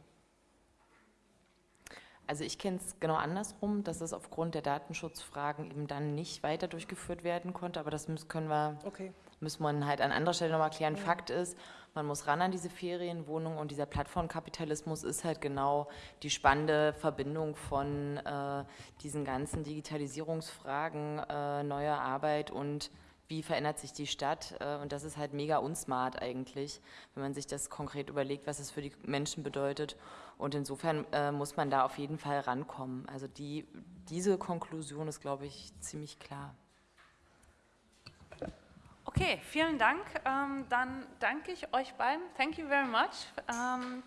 Also ich kenne es genau andersrum, dass es aufgrund der Datenschutzfragen eben dann nicht weiter durchgeführt werden konnte, aber das müssen, können wir, Okay. müssen wir halt an anderer Stelle nochmal klären. Fakt ist, man muss ran an diese Ferienwohnung und dieser Plattformkapitalismus ist halt genau die spannende Verbindung von äh, diesen ganzen Digitalisierungsfragen, äh, neuer Arbeit und wie verändert sich die Stadt äh, und das ist halt mega unsmart eigentlich, wenn man sich das konkret überlegt, was es für die Menschen bedeutet und insofern äh, muss man da auf jeden Fall rankommen. Also die, diese Konklusion ist, glaube ich, ziemlich klar. Okay, vielen Dank. Ähm, dann danke ich euch beiden. Thank you very much. Um,